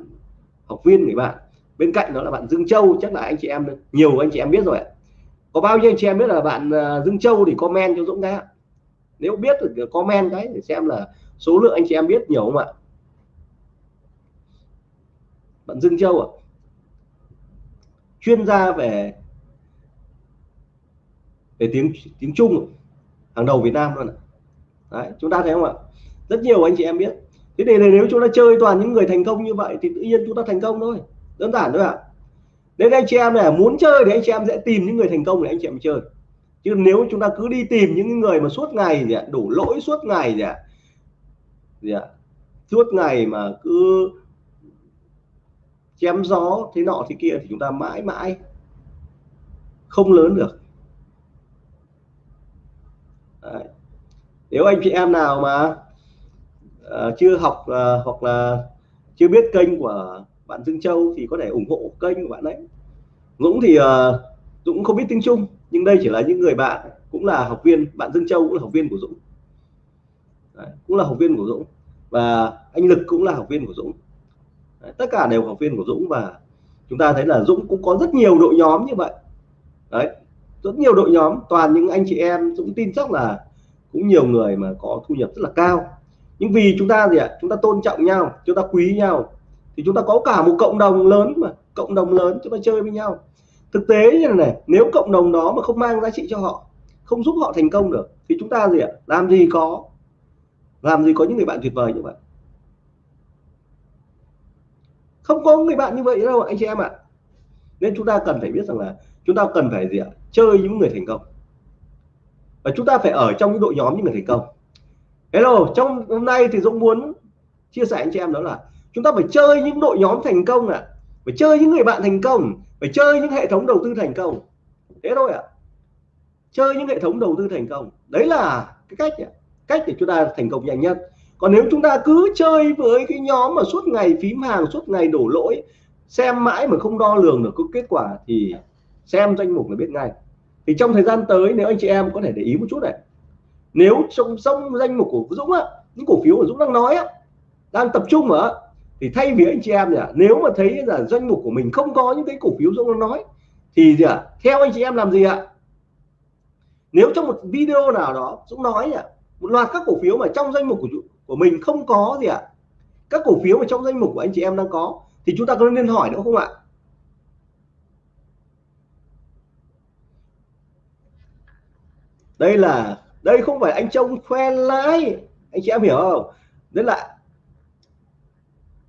học viên người bạn. Bên cạnh đó là bạn Dương Châu chắc là anh chị em nhiều anh chị em biết rồi ạ. Có bao nhiêu anh chị em biết là bạn à, Dương Châu thì comment cho Dũng cái nếu biết thì comment cái để xem là số lượng anh chị em biết nhiều không ạ. Bạn Dương Châu ạ. Chuyên gia về về tiếng tiếng Trung hàng đầu Việt Nam luôn ạ. Đấy, chúng ta thấy không ạ? Rất nhiều anh chị em biết thế này nếu chúng ta chơi toàn những người thành công như vậy thì tự nhiên chúng ta thành công thôi. Đơn giản thôi ạ. Nên anh chị em này, muốn chơi thì anh chị em sẽ tìm những người thành công để anh chị em chơi. Chứ nếu chúng ta cứ đi tìm những người mà suốt ngày gì ạ, đủ lỗi suốt ngày gì ạ gì ạ, suốt ngày mà cứ chém gió thế nọ thế kia thì chúng ta mãi mãi không lớn được. Đấy. nếu anh chị em nào mà uh, chưa học uh, hoặc là chưa biết kênh của bạn Dương Châu thì có thể ủng hộ kênh của bạn ấy. Dũng thì uh, Dũng không biết tiếng Trung nhưng đây chỉ là những người bạn cũng là học viên bạn Dương Châu cũng là học viên của Dũng. Đấy, cũng là học viên của Dũng và anh Lực cũng là học viên của Dũng. Đấy, tất cả đều học viên của Dũng và chúng ta thấy là Dũng cũng có rất nhiều đội nhóm như vậy. Đấy rất nhiều đội nhóm toàn những anh chị em Dũng tin chắc là cũng nhiều người mà có thu nhập rất là cao nhưng vì chúng ta gì ạ? Chúng ta tôn trọng nhau, chúng ta quý nhau. Thì chúng ta có cả một cộng đồng lớn mà, cộng đồng lớn chúng ta chơi với nhau. Thực tế như này nếu cộng đồng đó mà không mang giá trị cho họ, không giúp họ thành công được, thì chúng ta gì ạ? Làm gì có? Làm gì có những người bạn tuyệt vời như vậy? Không có người bạn như vậy đâu, anh chị em ạ. Nên chúng ta cần phải biết rằng là chúng ta cần phải gì ạ? Chơi những người thành công. Và chúng ta phải ở trong những đội nhóm những người thành công hello, trong hôm nay thì Dũng muốn chia sẻ anh chị em đó là chúng ta phải chơi những đội nhóm thành công ạ. À. phải chơi những người bạn thành công, phải chơi những hệ thống đầu tư thành công. Thế thôi ạ. À. chơi những hệ thống đầu tư thành công. Đấy là cái cách cách để chúng ta thành công nhanh nhất. Còn nếu chúng ta cứ chơi với cái nhóm mà suốt ngày phím hàng, suốt ngày đổ lỗi, xem mãi mà không đo lường được có kết quả thì xem danh mục là biết ngay. Thì trong thời gian tới, nếu anh chị em có thể để ý một chút này nếu trong trong danh mục của Dũng á, những cổ phiếu của Dũng đang nói á, đang tập trung ở thì thay vì anh chị em nhỉ nếu mà thấy là danh mục của mình không có những cái cổ phiếu Dũng đang nói, thì gì ạ, theo anh chị em làm gì ạ? Nếu trong một video nào đó Dũng nói nhỉ, một loạt các cổ phiếu mà trong danh mục của của mình không có gì ạ, các cổ phiếu mà trong danh mục của anh chị em đang có, thì chúng ta có nên hỏi nữa không ạ? Đây là đây không phải anh trông khoe lãi anh chị em hiểu không đấy là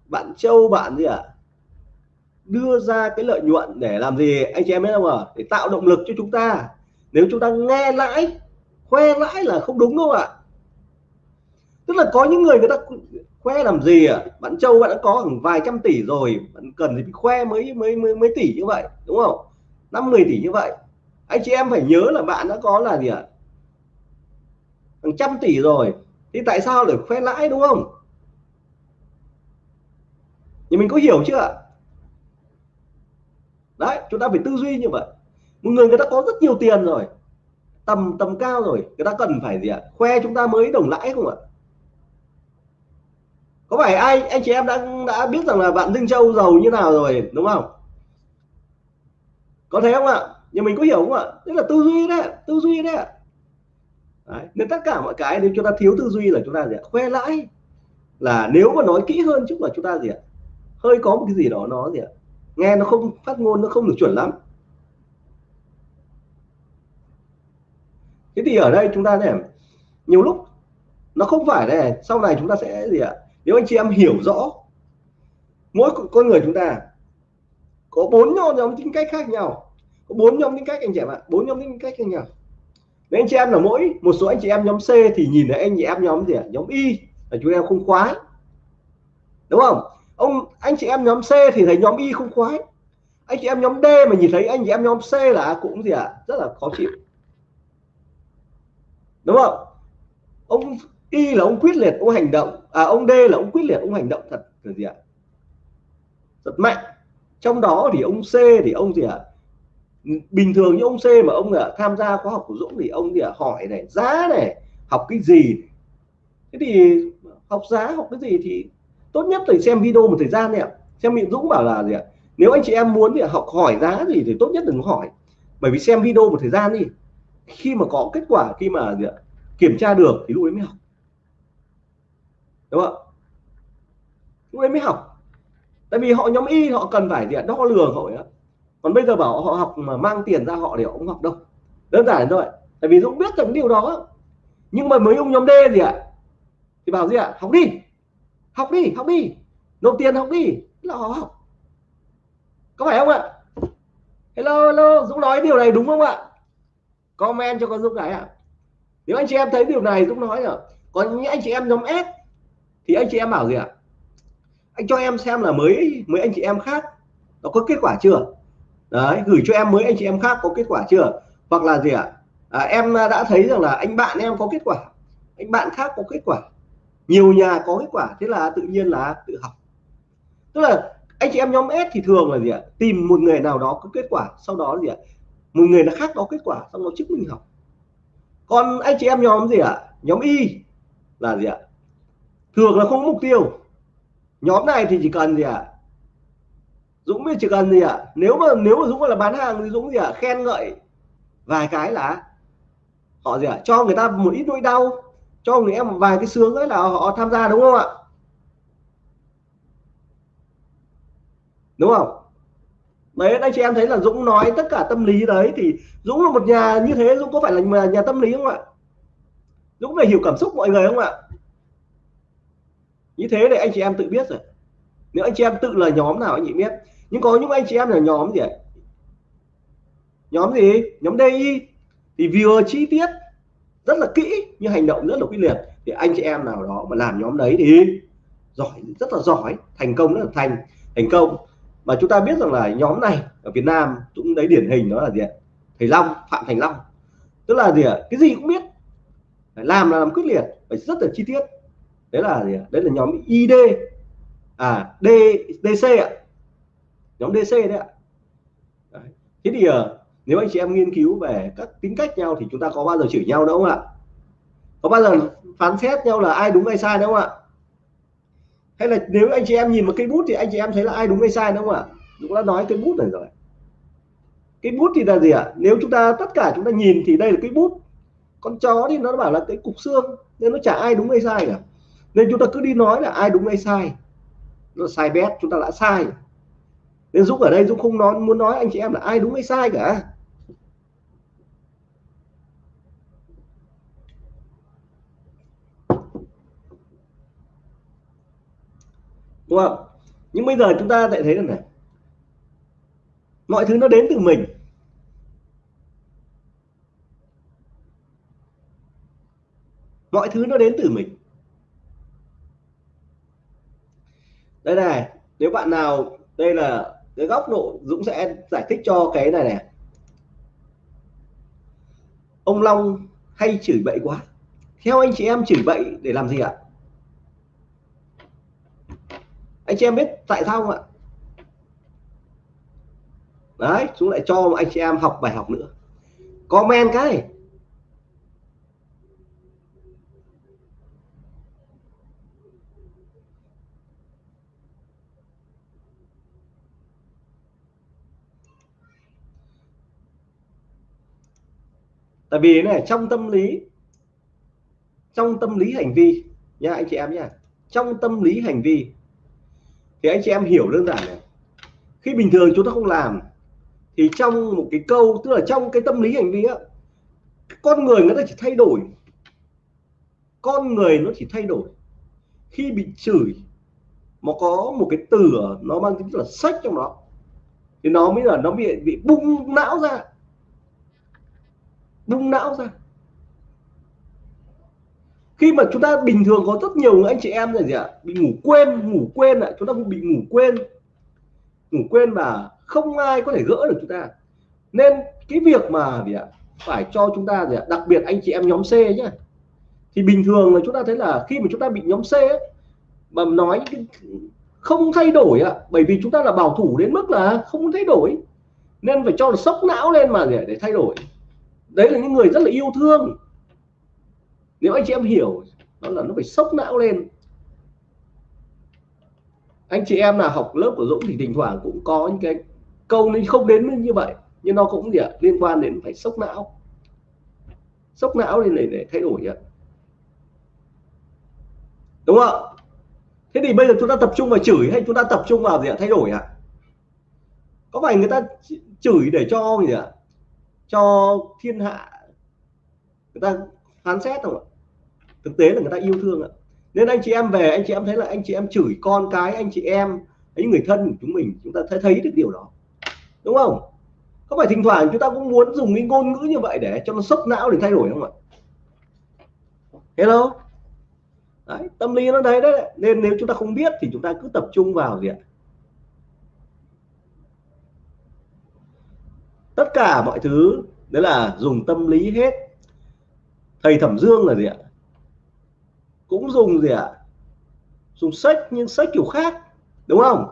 bạn châu bạn gì ạ à? đưa ra cái lợi nhuận để làm gì anh chị em biết không ạ à? để tạo động lực cho chúng ta nếu chúng ta nghe lãi, khoe lãi là không đúng đâu ạ à? tức là có những người người ta khoe làm gì à bạn châu bạn đã có khoảng vài trăm tỷ rồi bạn cần thì khoe mấy mấy mấy mấy tỷ như vậy, đúng không năm, mười tỷ như vậy anh chị em phải nhớ là bạn đã có là gì ạ à? Hàng trăm tỷ rồi, thì tại sao lại khoe lãi, đúng không? Thì mình có hiểu chưa đấy, chúng ta phải tư duy như vậy. Một người người ta có rất nhiều tiền rồi, tầm tầm cao rồi, người ta cần phải gì ạ? Khoe chúng ta mới đồng lãi không ạ? Có phải ai, anh chị em đã đã biết rằng là bạn Dương Châu giàu như nào rồi, đúng không? Có thấy không ạ? Nhưng mình có hiểu không ạ? Tức là tư duy đấy, tư duy đấy Đấy. nên tất cả mọi cái nếu chúng ta thiếu tư duy là chúng ta gì ạ? Khoe lãi. Là nếu mà nói kỹ hơn chút là chúng ta gì ạ? Hơi có một cái gì đó nó gì ạ? Nghe nó không, phát ngôn nó không được chuẩn lắm. Thế thì ở đây chúng ta này, nhiều lúc nó không phải này, sau này chúng ta sẽ gì ạ? Nếu anh chị em hiểu rõ, mỗi con người chúng ta, có bốn nhóm tính cách khác nhau. Có bốn nhóm tính cách anh chị em ạ. Bốn nhóm tính cách khác nhau với anh chị em là mỗi một số anh chị em nhóm C thì nhìn thấy anh chị em nhóm gì ạ? Nhóm Y. Là chúng em không khoái. Đúng không? Ông anh chị em nhóm C thì thấy nhóm Y không khoái. Anh chị em nhóm D mà nhìn thấy anh chị em nhóm C là cũng gì ạ? À, rất là khó chịu. Đúng không? Ông Y là ông quyết liệt ông hành động. À ông D là ông quyết liệt ông hành động thật là gì ạ? Rất mạnh. Trong đó thì ông C thì ông gì ạ? Bình thường như ông C mà ông là tham gia khóa học của Dũng thì ông thì hỏi này, giá này, học cái gì? Thế thì học giá, học cái gì thì tốt nhất là xem video một thời gian này ạ. Xem miệng Dũng bảo là gì ạ? Nếu anh chị em muốn thì học hỏi giá gì thì tốt nhất đừng hỏi. Bởi vì xem video một thời gian đi, khi mà có kết quả, khi mà gì ạ? kiểm tra được thì lúc ấy mới học. Đúng không lúc ấy mới học. Tại vì họ nhóm y, họ cần phải gì ạ? đo lường, họ ấy còn bây giờ bảo họ học mà mang tiền ra họ để họ học đâu. Đơn giản thôi tại vì dũng biết rằng điều đó. Nhưng mà mấy ông nhóm D gì ạ? Thì bảo gì ạ? Học đi. Học đi học đi. Nộp tiền học đi. Là họ học. Có phải không ạ? Hello hello. Dũng nói điều này đúng không ạ? Comment cho con dũng cái ạ. Nếu anh chị em thấy điều này, dũng nói rồi còn những anh chị em nhóm S, thì anh chị em bảo gì ạ? Anh cho em xem là mới mấy anh chị em khác nó có kết quả chưa? Đấy gửi cho em mới anh chị em khác có kết quả chưa? Hoặc là gì ạ? À? à, em đã thấy rằng là anh bạn em có kết quả. Anh bạn khác có kết quả. Nhiều nhà có kết quả thế là tự nhiên là tự học. Tức là anh chị em nhóm S thì thường là gì ạ? Tìm một người nào đó có kết quả sau đó gì ạ? Một người là khác có kết quả xong nó chứng minh học. Còn anh chị em nhóm gì ạ? Nhóm Y là gì ạ? Thường là không có mục tiêu. Nhóm này thì chỉ cần gì ạ? Dũng mới chỉ cần gì ạ à? nếu mà nếu mà Dũng là bán hàng thì Dũng gì ạ à? khen ngợi vài cái là họ gì ạ à? cho người ta một ít nỗi đau cho người em vài cái sướng ấy là họ tham gia đúng không ạ đúng không đấy anh chị em thấy là Dũng nói tất cả tâm lý đấy thì Dũng là một nhà như thế Dũng có phải là nhà, nhà tâm lý không ạ Dũng phải hiểu cảm xúc mọi người không ạ như thế để anh chị em tự biết rồi nếu anh chị em tự là nhóm nào anh chị biết. Nhưng có những anh chị em là nhóm gì nhóm gì? Nhóm DI thì vừa chi tiết rất là kỹ, nhưng hành động rất là quyết liệt. Thì anh chị em nào đó mà làm nhóm đấy thì giỏi, rất là giỏi. Thành công, rất là thành thành công. Mà chúng ta biết rằng là nhóm này ở Việt Nam cũng đấy điển hình đó là gì ạ? Thầy Long, Phạm Thành Long. Tức là gì ạ? Cái gì cũng biết. Phải làm là làm quyết liệt, phải rất là chi tiết. Đấy là gì ạ? Đấy là nhóm ID à D DC ạ. Nhóm DC đấy ạ. Đấy. thế thì uh, nếu anh chị em nghiên cứu về các tính cách nhau thì chúng ta có bao giờ chửi nhau đâu không ạ? Có bao giờ phán xét nhau là ai đúng ai sai đâu không ạ? Hay là nếu anh chị em nhìn một cây bút thì anh chị em thấy là ai đúng ai sai đúng không ạ? Cũng đã nói cây bút này rồi. Cái bút thì là gì ạ? Nếu chúng ta tất cả chúng ta nhìn thì đây là cái bút. Con chó thì nó bảo là cái cục xương nên nó chả ai đúng ai sai cả. Nên chúng ta cứ đi nói là ai đúng ai sai nó sai bét chúng ta đã sai. Nên Dũng ở đây, Dũng không nói, muốn nói anh chị em là ai đúng hay sai cả. Đúng không? Nhưng bây giờ chúng ta lại thấy rằng này. Mọi thứ nó đến từ mình. Mọi thứ nó đến từ mình. Đây này, nếu bạn nào, đây là cái góc độ Dũng sẽ giải thích cho cái này này. Ông Long hay chửi bậy quá. Theo anh chị em chửi bậy để làm gì ạ? Anh chị em biết tại sao không ạ? Đấy chúng lại cho anh chị em học bài học nữa. Comment cái. Tại vì này, trong tâm lý, trong tâm lý hành vi nha anh chị em nha trong tâm lý hành vi, thì anh chị em hiểu đơn giản này. Khi bình thường chúng ta không làm, thì trong một cái câu, tức là trong cái tâm lý hành vi á, con người nó chỉ thay đổi. Con người nó chỉ thay đổi. Khi bị chửi, mà có một cái từ nó mang tính là sách trong đó, thì nó mới là nó bị bị bung não ra bung não ra. Khi mà chúng ta bình thường có rất nhiều anh chị em là gì ạ? Bị ngủ quên ngủ quên ạ. Chúng ta cũng bị ngủ quên. Ngủ quên mà không ai có thể gỡ được chúng ta. Nên cái việc mà gì ạ? Phải cho chúng ta gì ạ? Đặc biệt anh chị em nhóm C nhá. Thì bình thường là chúng ta thấy là khi mà chúng ta bị nhóm C ấy, mà nói không thay đổi ạ. Bởi vì chúng ta là bảo thủ đến mức là không thay đổi. Nên phải cho là sốc não lên mà để, để thay đổi đấy là những người rất là yêu thương. Nếu anh chị em hiểu đó là nó phải sốc não lên. Anh chị em là học lớp của Dũng thì thỉnh thoảng cũng có những cái câu nên không đến như vậy nhưng nó cũng gì ạ liên quan đến phải sốc não. Sốc não lên để, để thay đổi ạ. Đúng không thế thì bây giờ chúng ta tập trung vào chửi hay chúng ta tập trung vào gì ạ thay đổi ạ? Có phải người ta chửi để cho gì ạ? Cho thiên hạ người ta phán xét không ạ? Thực tế là người ta yêu thương ạ. Nên anh chị em về anh chị em thấy là anh chị em chửi con cái anh chị em ấy người thân của chúng mình chúng ta thấy thấy được điều đó. Đúng không? Có phải thỉnh thoảng chúng ta cũng muốn dùng cái ngôn ngữ như vậy để cho nó sốc não để thay đổi không ạ? Hello? Đấy, tâm lý nó đấy đấy. Nên nếu chúng ta không biết thì chúng ta cứ tập trung vào gì ạ? Tất cả mọi thứ, đấy là dùng tâm lý hết. Thầy thẩm dương là gì ạ? Cũng dùng gì ạ? Dùng sách, nhưng sách kiểu khác, đúng không?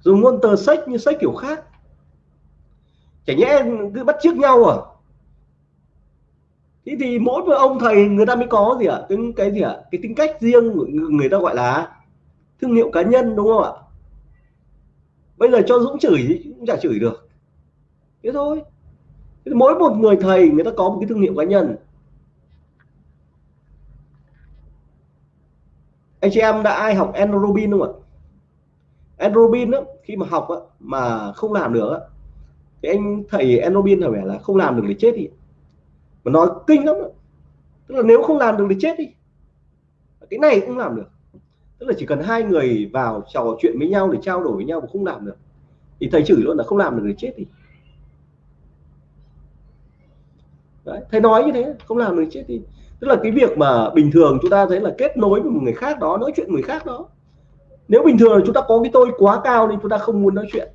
Dùng ngôn tờ sách như sách kiểu khác. Chả nhẽ cứ bắt chước nhau à? Thế thì mỗi một ông thầy, người ta mới có gì ạ? Cái cái gì ạ? Cái tính cách riêng người ta gọi là thương hiệu cá nhân, đúng không ạ? Bây giờ cho Dũng chửi thì cũng chả chửi được. Thế thôi. Mỗi một người thầy người ta có một cái thương hiệu cá nhân. Anh chị em đã ai học Enrobin không ạ? Enrobin đó, khi mà học á, mà không làm được á, thì anh thầy Enrobin là vẻ là không làm được thì chết đi. Mà nói kinh lắm đó. tức là nếu không làm được thì chết đi. Cái này cũng làm được tức là chỉ cần hai người vào trò chuyện với nhau để trao đổi với nhau mà không làm được. Thì thầy chửi luôn là không làm được thì chết đi. Đấy, thầy nói như thế không làm được chết đi. Tức là cái việc mà bình thường chúng ta thấy là kết nối với một người khác đó nói chuyện người khác đó. Nếu bình thường chúng ta có cái tôi quá cao nên chúng ta không muốn nói chuyện.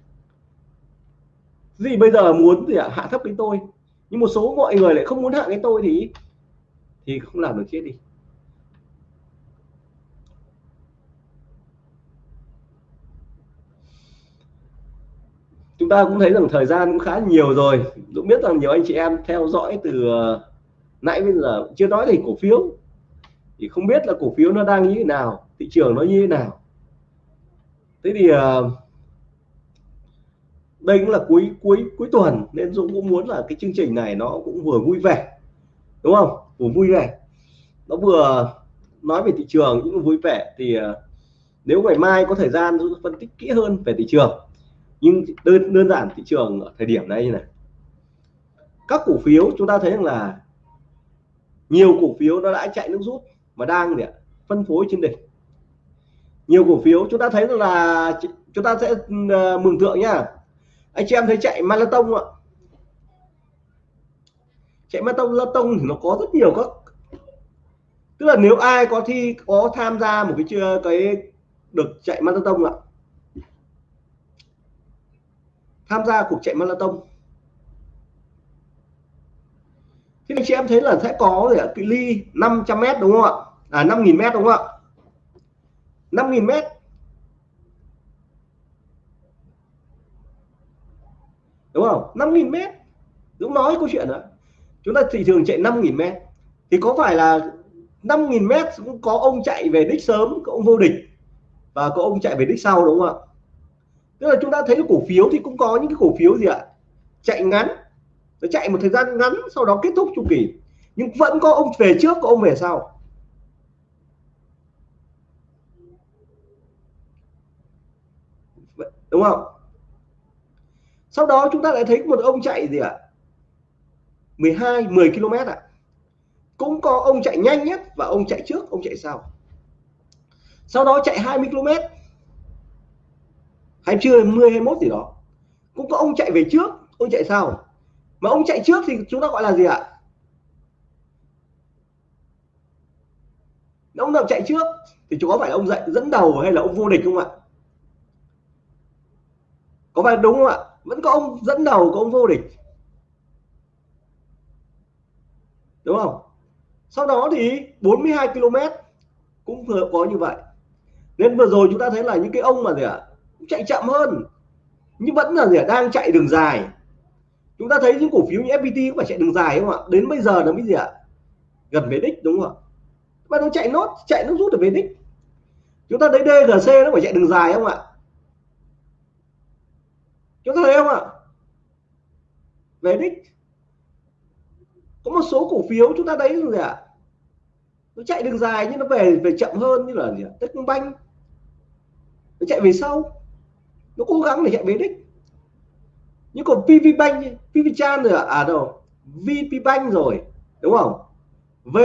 Gì bây giờ muốn thì hạ thấp cái tôi. Nhưng một số mọi người lại không muốn hạ cái tôi thì thì không làm được chết đi. Chúng ta cũng thấy rằng thời gian cũng khá nhiều rồi. Dũng biết rằng nhiều anh chị em theo dõi từ ờ, nãy bây giờ chưa nói thì cổ phiếu. Thì không biết là cổ phiếu nó đang như thế nào, thị trường nó như thế nào. Thế thì ờ, đây cũng là cuối cuối cuối tuần nên Dũng cũng muốn là cái chương trình này nó cũng vừa vui vẻ, đúng không? Vừa vui vẻ. Nó vừa nói về thị trường cũng vui vẻ thì ờ, nếu ngày mai có thời gian Dũng phân tích kỹ hơn về thị trường nhưng đơn đơn giản thị trường ở thời điểm này như này. Các cổ phiếu chúng ta thấy rằng là nhiều cổ phiếu nó đã chạy nước rút mà đang để phân phối trên đỉnh. Nhiều cổ phiếu chúng ta thấy rằng là chúng ta sẽ ờ, mừng tượng nhá. Anh chị em thấy chạy marathon ạ. Chạy marathon marathon thì nó có rất nhiều các, tức là nếu ai có thi, có tham gia một cái chưa, cái được chạy marathon ạ tham gia cuộc chạy marathon. Thế thì chị em thấy là sẽ có gì ạ? Cự ly 500m đúng không ạ? À 5.000m đúng không ạ? 5.000m đúng không? 5.000m Dũng nói câu chuyện đó chúng ta thị trường chạy 5.000m thì có phải là 5.000m cũng có ông chạy về đích sớm, có ông vô địch và có ông chạy về đích sau đúng không ạ? Tức là chúng ta thấy cổ phiếu thì cũng có những cái cổ phiếu gì ạ? Chạy ngắn nó chạy một thời gian ngắn, sau đó kết thúc chu kỳ. Nhưng vẫn có ông về trước, có ông về sau. Đúng không? Sau đó chúng ta lại thấy một ông chạy gì ạ? 12 10 km ạ. Cũng có ông chạy nhanh nhất và ông chạy trước, ông chạy sau. Sau đó chạy 20 km hay chưa 10 21 gì đó. Cũng có ông chạy về trước, ông chạy sau. Mà ông chạy trước thì chúng ta gọi là gì ạ? Ông nào chạy trước thì chúng có phải là ông dạy dẫn đầu hay là ông vô địch không ạ? Có phải đúng không ạ? Vẫn có ông dẫn đầu, có ông vô địch. Đúng không? Sau đó thì 42 km cũng vừa có như vậy. Nên vừa rồi chúng ta thấy là những cái ông mà gì ạ? Chạy chậm hơn. Nhưng vẫn là gì đang chạy đường dài. Chúng ta thấy những cổ phiếu như FPT cũng phải chạy đường dài không ạ? Đến bây giờ nó mới gì ạ? Gần về đích, đúng không ạ? Và nó chạy nốt, chạy nó rút được về đích. Chúng ta thấy DGC nó phải chạy đường dài không ạ? Chúng ta thấy không ạ? Về đích. Có một số cổ phiếu chúng ta thấy gì ạ? Nó chạy đường dài nhưng nó về về chậm hơn như là gì ạ? Techcombank. Nó chạy về sau nó cố gắng để hiện về đích. Nhưng còn PV Bank PV Chan rồi à, à đâu VP Bank rồi đúng không? V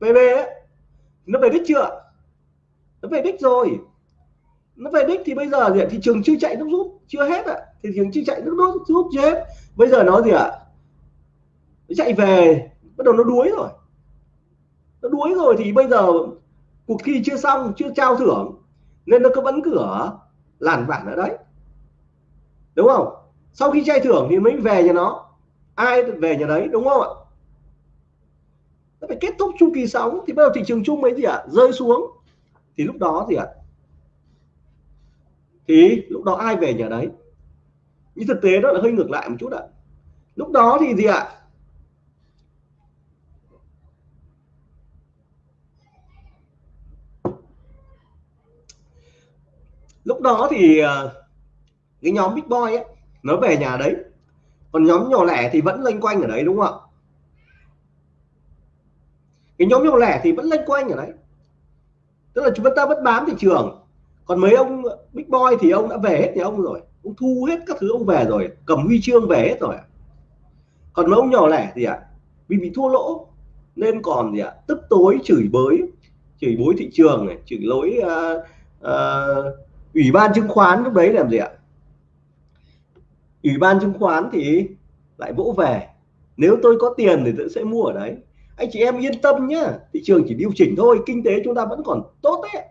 VB ấy, nó về đích chưa nó về đích rồi. Nó về đích thì bây giờ thì thị trường chưa chạy nước rút chưa hết ạ. Thị trường chưa chạy nước rút rút chưa hết. Bây giờ nó gì ạ? Nó chạy về bắt đầu nó đuối rồi. Nó đuối rồi thì bây giờ cuộc thi chưa xong chưa trao thưởng nên nó cứ vẫn cửa làn vản ở đấy đúng không sau khi trai thưởng thì mới về nhà nó ai về nhà đấy, đúng không ạ nó phải kết thúc chu kỳ sóng thì bây giờ thị trường chung mấy gì ạ à? rơi xuống thì lúc đó gì ạ à? thì lúc đó ai về nhà đấy nhưng thực tế đó là hơi ngược lại một chút ạ à. lúc đó thì gì ạ à? Lúc đó thì ờ, cái nhóm big boy ấy nó về nhà đấy. Còn nhóm nhỏ lẻ thì vẫn lênh quanh ở đấy đúng không ạ? Cái nhóm nhỏ lẻ thì vẫn lênh quanh ở đấy. Tức là chúng ta vẫn bám thị trường. Còn mấy ông big boy thì ông đã về hết nhà ông rồi. Ông thu hết các thứ ông về rồi cầm huy chương về hết rồi còn mấy ông nhỏ lẻ thì ạ à, vì bị thua lỗ nên còn gì ạ à, tức tối chửi bới chửi bối thị trường này chửi lối uh, uh, ủy ban chứng khoán lúc đấy làm gì ạ? Ủy ban chứng khoán thì lại vỗ về. Nếu tôi có tiền thì tôi sẽ mua ở đấy. Anh chị em yên tâm nhá. Thị trường chỉ điều chỉnh thôi, kinh tế chúng ta vẫn còn tốt đấy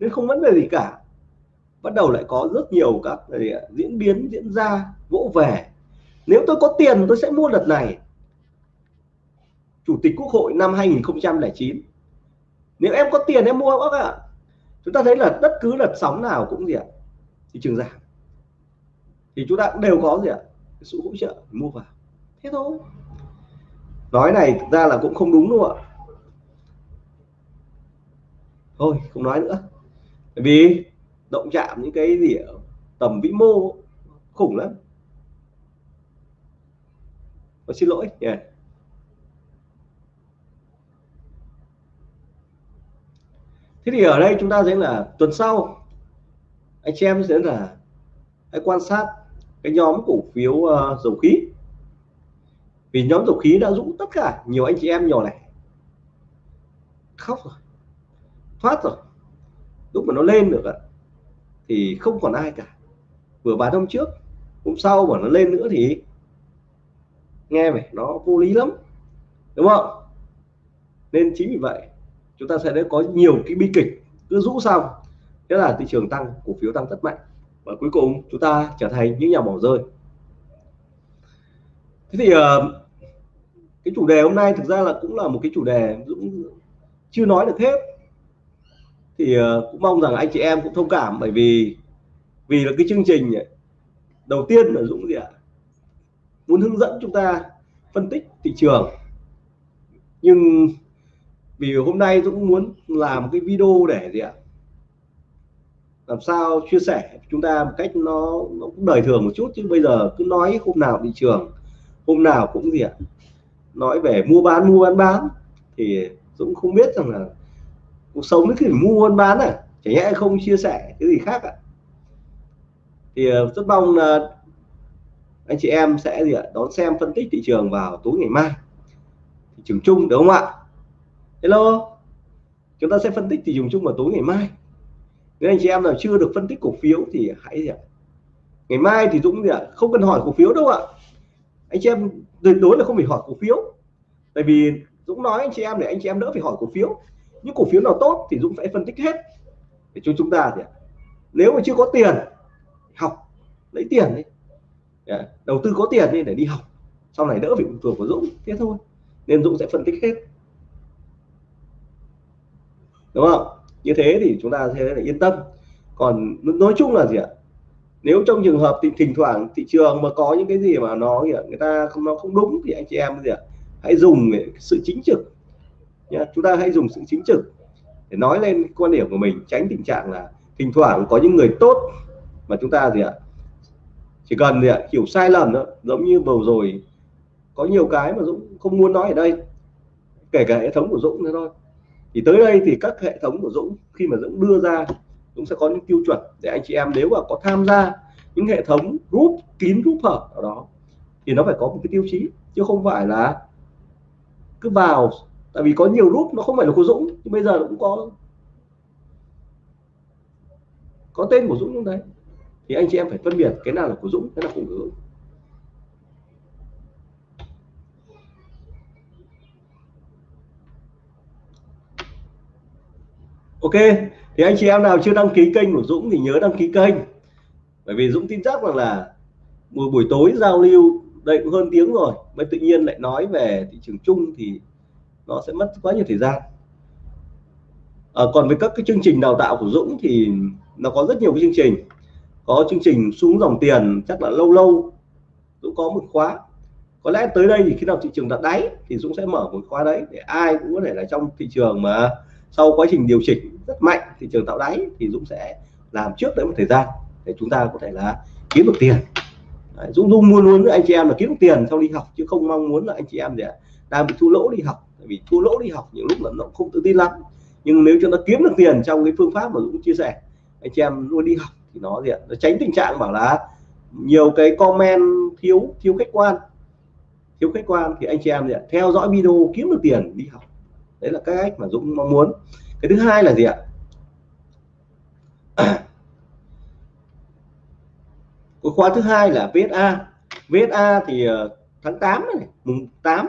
nên không vấn đề gì cả. Bắt đầu lại có rất nhiều các diễn biến, diễn ra, vỗ về. Nếu tôi có tiền tôi sẽ mua đợt này. Chủ tịch quốc hội năm 2009 nếu em có tiền em mua bác ạ chúng ta thấy là bất cứ đợt sóng nào cũng gì ạ thị trường giảm thì chúng ta cũng đều có gì ạ sự hỗ trợ mua vào. Thế thôi. Nói này thực ra là cũng không đúng đâu ạ? Thôi, không nói nữa. Bởi vì động chạm những cái gì ở tầm vĩ mô khủng lắm. Tôi xin lỗi. Yeah. Thế thì ở đây chúng ta thấy là tuần sau. Anh chị em sẽ là hãy quan sát cái nhóm cổ phiếu uh, dầu khí. Vì nhóm dầu khí đã dũng tất cả nhiều anh chị em nhỏ này khóc rồi thoát rồi. Lúc mà nó lên được thì không còn ai cả. Vừa bán hôm trước hôm sau mà nó lên nữa thì nghe vậy nó vô lý lắm đúng không? Nên chính vì vậy chúng ta sẽ có nhiều cái bi kịch cứ rũ xong thế là thị trường tăng, cổ phiếu tăng rất mạnh. Và cuối cùng chúng ta trở thành những nhà bỏ rơi. Thế thì ờ, cái chủ đề hôm nay thực ra là cũng là một cái chủ đề Dũng chưa nói được hết. Thì ờ, cũng mong rằng anh chị em cũng thông cảm bởi vì vì là cái chương trình đầu tiên là Dũng gì ạ? Muốn hướng dẫn chúng ta phân tích thị trường. Nhưng vì hôm nay Dũng muốn làm cái video để gì ạ? Làm sao chia sẻ chúng ta một cách nó, nó cũng đời thường một chút chứ bây giờ cứ nói hôm nào thị trường hôm nào cũng gì ạ? Nói về mua bán mua bán bán thì Dũng không biết rằng là cuộc sống nó thì mua bán bán à? Chả nhẽ không chia sẻ cái gì khác ạ? Thì ờ, rất mong là anh chị em sẽ gì ạ? Đón xem phân tích thị trường vào tối ngày mai. Thị trường chung đúng không ạ? Hello. Chúng ta sẽ phân tích thị trường chung vào tối ngày mai. Nếu anh chị em nào chưa được phân tích cổ phiếu thì hãy gì ạ? Ngày mai thì Dũng gì ạ? Không cần hỏi cổ phiếu đâu ạ. Anh chị em tuyệt đối là không phải hỏi cổ phiếu. Tại vì Dũng nói anh chị em để anh chị em đỡ phải hỏi cổ phiếu. Những cổ phiếu nào tốt thì Dũng phải phân tích hết. Để cho chúng ta thì nếu mà chưa có tiền, học, lấy tiền đi. Dạ, đầu tư có tiền đi để đi học. Sau này đỡ bị phụ thuộc của Dũng, thế thôi. Nên Dũng sẽ phân tích hết đúng không? Như thế thì chúng ta sẽ là yên tâm. Còn nói chung là gì ạ? Nếu trong trường hợp thì thỉnh thoảng thị trường mà có những cái gì mà nó người ta không, nó không đúng thì anh chị em gì ạ? Hãy dùng sự chính trực. Nhá, chúng ta hãy dùng sự chính trực để nói lên quan điểm của mình, tránh tình trạng là thỉnh thoảng có những người tốt mà chúng ta gì ạ? Chỉ cần gì ạ? Hiểu sai lầm đó, giống như vừa rồi có nhiều cái mà Dũng không muốn nói ở đây. Kể cả hệ thống của Dũng nữa thôi thì tới đây thì các hệ thống của Dũng, khi mà Dũng đưa ra, Dũng sẽ có những tiêu chuẩn để anh chị em nếu mà có tham gia những hệ thống group, kín group hở ở đó, thì nó phải có một cái tiêu chí, chứ không phải là cứ vào. Tại vì có nhiều group nó không phải là của Dũng, nhưng bây giờ cũng có. Có tên của Dũng trong đấy? Thì anh chị em phải phân biệt cái nào là của Dũng, cái nào không của Dũng. Ok thì anh chị em nào chưa đăng ký kênh của Dũng thì nhớ đăng ký kênh. Bởi vì Dũng tin chắc rằng là một buổi tối giao lưu đây cũng hơn tiếng rồi mới tự nhiên lại nói về thị trường chung thì nó sẽ mất quá nhiều thời gian. À, còn với các cái chương trình đào tạo của Dũng thì nó có rất nhiều cái chương trình. Có chương trình xuống dòng tiền chắc là lâu lâu Dũng có một khóa. Có lẽ tới đây thì khi nào thị trường đặt đáy thì Dũng sẽ mở một khóa đấy để ai cũng có thể là trong thị trường mà sau quá trình điều chỉnh rất mạnh thị trường tạo đáy thì Dũng sẽ làm trước đấy một thời gian để chúng ta có thể là kiếm được tiền. Đấy, Dũng luôn muốn với anh chị em là kiếm được tiền sau đi học chứ không mong muốn là anh chị em để đang bị thua lỗ đi học. Tại vì thua lỗ đi học những lúc là nó không tự tin lắm. Nhưng nếu chúng ta kiếm được tiền trong cái phương pháp mà Dũng chia sẻ anh chị em luôn đi học thì nó gì nó tránh tình trạng bảo là nhiều cái comment thiếu thiếu khách quan. Thiếu khách quan thì anh chị em gì theo dõi video kiếm được tiền đi học đấy là cái cách mà Dũng mong muốn. Cái thứ hai là gì ạ? Cái khóa thứ hai là VSA VSA thì ờ, tháng 8 này, mùng 8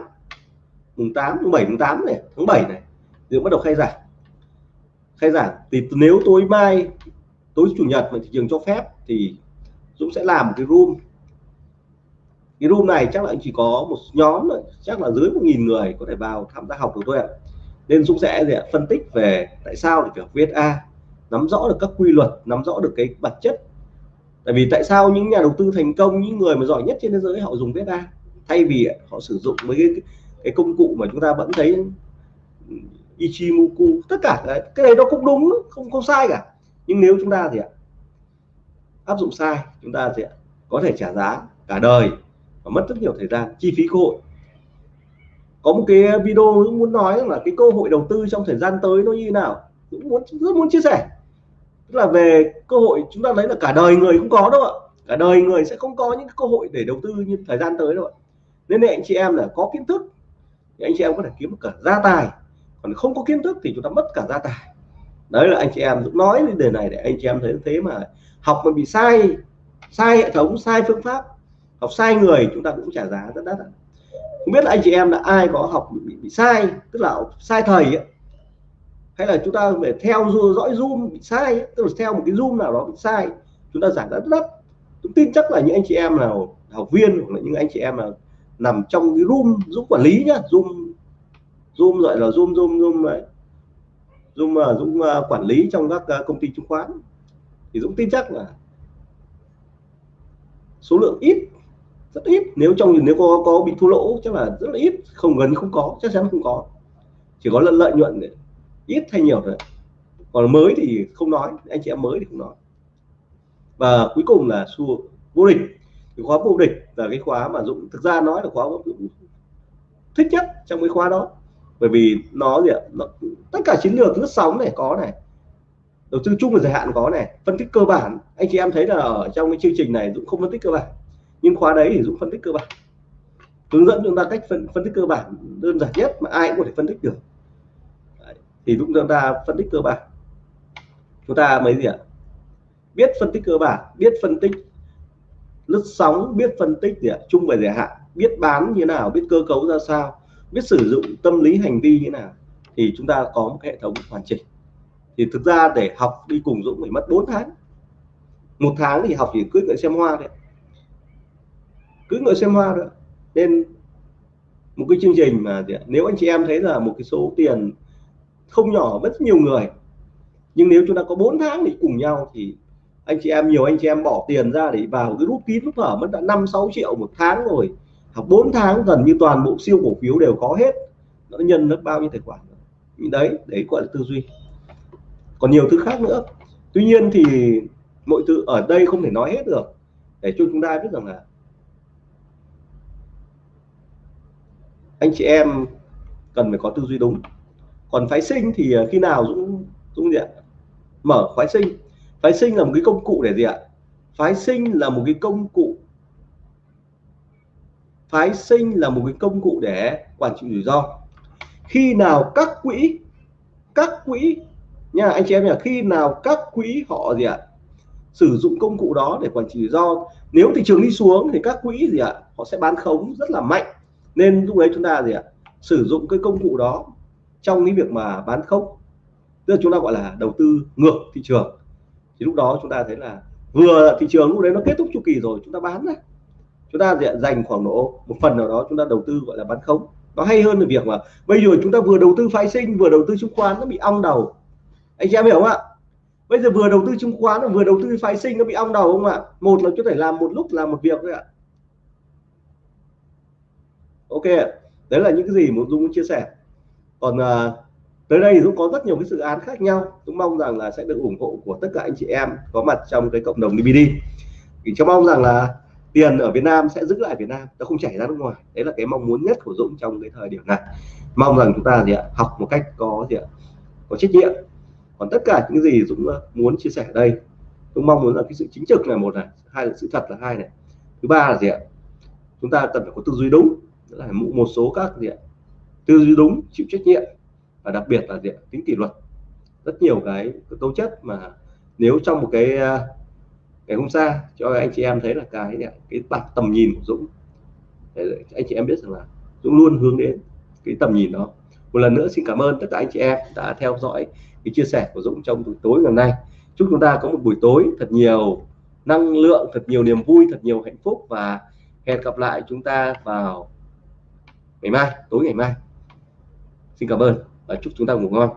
mùng 8 mùng 7 mùng 8 này, tháng 7 này Dũng bắt đầu khai giảng. Khai giảng thì nếu tối mai, tối chủ nhật mà thị trường cho phép thì Dũng sẽ làm một cái room. Cái room này chắc là chỉ có một nhóm thôi, chắc là dưới một nghìn người có thể vào tham gia học được thôi ạ nên Dũng sẽ gì ạ? phân tích về tại sao để phải học VSA nắm rõ được các quy luật nắm rõ được cái bản chất. Tại vì tại sao những nhà đầu tư thành công những người mà giỏi nhất trên thế giới họ dùng VSA thay vì họ sử dụng mấy cái, cái công cụ mà chúng ta vẫn thấy Ichimoku tất cả cái, cái này nó cũng đúng không không sai cả. Nhưng nếu chúng ta thì ạ? Áp dụng sai chúng ta sẽ có thể trả giá cả đời và mất rất nhiều thời gian chi phí cơ hội có một cái video cũng muốn nói là cái cơ hội đầu tư trong thời gian tới nó như thế nào. Cũng muốn, rất muốn chia sẻ. Tức là về cơ hội, chúng ta thấy là cả đời người cũng có đâu ạ? Cả đời người sẽ không có những cơ hội để đầu tư như thời gian tới đâu ạ. Nên anh chị em là có kiến thức. Thì anh chị em có thể kiếm cả gia tài. Còn không có kiến thức thì chúng ta mất cả gia tài. Đấy là anh chị em cũng nói về đề này để anh chị em thấy thế mà học mà bị sai sai hệ thống, sai phương pháp, học sai người, chúng ta cũng trả giá rất đắt không biết là anh chị em là ai có học bị, bị sai tức là sai thầy ấy. hay là chúng ta phải theo dõi zoom bị sai ấy. tức là theo một cái zoom nào đó bị sai chúng ta giảng rất đắt tôi tin chắc là những anh chị em nào học viên hoặc là những anh chị em nào nằm trong cái room giúp quản lý nhá zoom zoom gọi là zoom zoom zoom đấy Dũng mà Dũng uh, quản lý trong các uh, công ty chứng khoán thì Dũng tin chắc là số lượng ít rất ít. Nếu trong nếu có có bị thua lỗ chắc là rất là ít. Không gần không có chắc chắn không có. Chỉ có lợi lợi nhuận ít hay nhiều thôi. Còn mới thì không nói anh chị em mới thì không nói. Và cuối cùng là xu vô địch. Cái khóa vô địch là cái khóa mà Dũng thực ra nói là khóa Dũng thích nhất trong cái khóa đó. Bởi vì nó gì ạ? Nó, tất cả chiến lược lướt sóng này có này. Đầu tư chung và dài hạn có này. Phân tích cơ bản. Anh chị em thấy là ở trong cái chương trình này Dũng không phân tích cơ bản nhưng khóa đấy thì Dũng phân tích cơ bản. Hướng dẫn chúng ta cách phân, phân tích cơ bản đơn giản nhất mà ai cũng có thể phân tích được. Đấy. thì Dũng chúng ta phân tích cơ bản. Chúng ta mấy gì ạ? Biết phân tích cơ bản biết phân tích lướt sóng biết phân tích gì ạ? Chung và dài hạn biết bán như nào biết cơ cấu ra sao biết sử dụng tâm lý hành vi như nào thì chúng ta có một hệ thống hoàn chỉnh. Thì thực ra để học đi cùng Dũng phải mất 4 tháng. Một tháng thì học chỉ cưỡi ngựa xem hoa thôi cứ ngồi xem hoa nữa nên một cái chương trình mà nếu anh chị em thấy là một cái số tiền không nhỏ, rất nhiều người, nhưng nếu chúng ta có 4 tháng thì cùng nhau thì anh chị em, nhiều anh chị em bỏ tiền ra để vào cái rút kín, lúc thở mất đã 5 6 triệu một tháng rồi. Học 4 tháng gần như toàn bộ siêu cổ phiếu đều có hết. Nó nhân nó bao nhiêu tài khoản đấy đấy gọi là tư duy. Còn nhiều thứ khác nữa. Tuy nhiên thì mọi thứ ở đây không thể nói hết được. Để cho chúng ta biết rằng là anh chị em cần phải có tư duy đúng. Còn phái sinh thì ờ, khi nào dũng dũng gì ạ? Mở phái sinh. Phái sinh là một cái công cụ để gì ạ? Phái sinh là một cái công cụ. Phái sinh là một cái công cụ để quản trị rủi ro. Khi nào các quỹ các quỹ, nha, anh chị em nhà khi nào các quỹ họ gì ạ? Sử dụng công cụ đó để quản trị rủi ro. Nếu thị trường đi xuống thì các quỹ gì ạ? Họ sẽ bán khống rất là mạnh nên lúc đấy chúng ta gì ạ? Sử dụng cái công cụ đó trong cái việc mà bán khống. Tức là chúng ta gọi là đầu tư ngược thị trường. Thì lúc đó chúng ta thấy là vừa thị trường lúc đấy nó kết thúc chu kỳ rồi, chúng ta bán ra. Chúng ta dành khoảng độ một phần nào đó chúng ta đầu tư gọi là bán khống. Nó hay hơn là việc mà bây giờ chúng ta vừa đầu tư phái sinh, vừa đầu tư chứng khoán nó bị ong đầu. Anh chị em hiểu không ạ? Bây giờ vừa đầu tư chứng khoán, vừa đầu tư phái sinh nó bị ong đầu không ạ? Một là có thể làm một lúc, làm một việc thôi ạ ok đấy là những cái gì muốn dung chia sẻ. Còn uh, tới đây thì Dũng có rất nhiều cái dự án khác nhau. Dũng mong rằng là sẽ được ủng hộ của tất cả anh chị em có mặt trong cái cộng đồng DVD thì cho mong rằng là tiền ở Việt Nam sẽ giữ lại Việt Nam nó không chảy ra nước ngoài. Đấy là cái mong muốn nhất của Dũng trong cái thời điểm này. Mong rằng chúng ta gì ạ học một cách có gì ạ có trách nhiệm. Còn tất cả những gì Dũng à, muốn chia sẻ ở đây Dũng mong muốn là cái sự chính trực là một này hai là sự thật là hai này. Thứ ba là gì ạ chúng ta cần phải có tư duy đúng là một số các gì ạ? Tư duy đúng, chịu trách nhiệm và đặc biệt là gì ạ? Tính kỷ luật. Rất nhiều cái tố chất mà nếu trong một cái à, ngày hôm xa cho anh chị em thấy là cái cái bạc tầm nhìn của Dũng. Để anh chị em biết rằng là Dũng luôn hướng đến cái tầm nhìn đó. Một lần nữa xin cảm ơn tất cả anh chị em đã theo dõi cái chia sẻ của Dũng trong buổi tối ngày hôm nay. Chúc chúng ta có một buổi tối thật nhiều năng lượng, thật nhiều niềm vui, thật nhiều hạnh phúc và hẹn gặp lại chúng ta vào ngày mai tối ngày mai. Xin cảm ơn và chúc chúng ta ngủ ngon.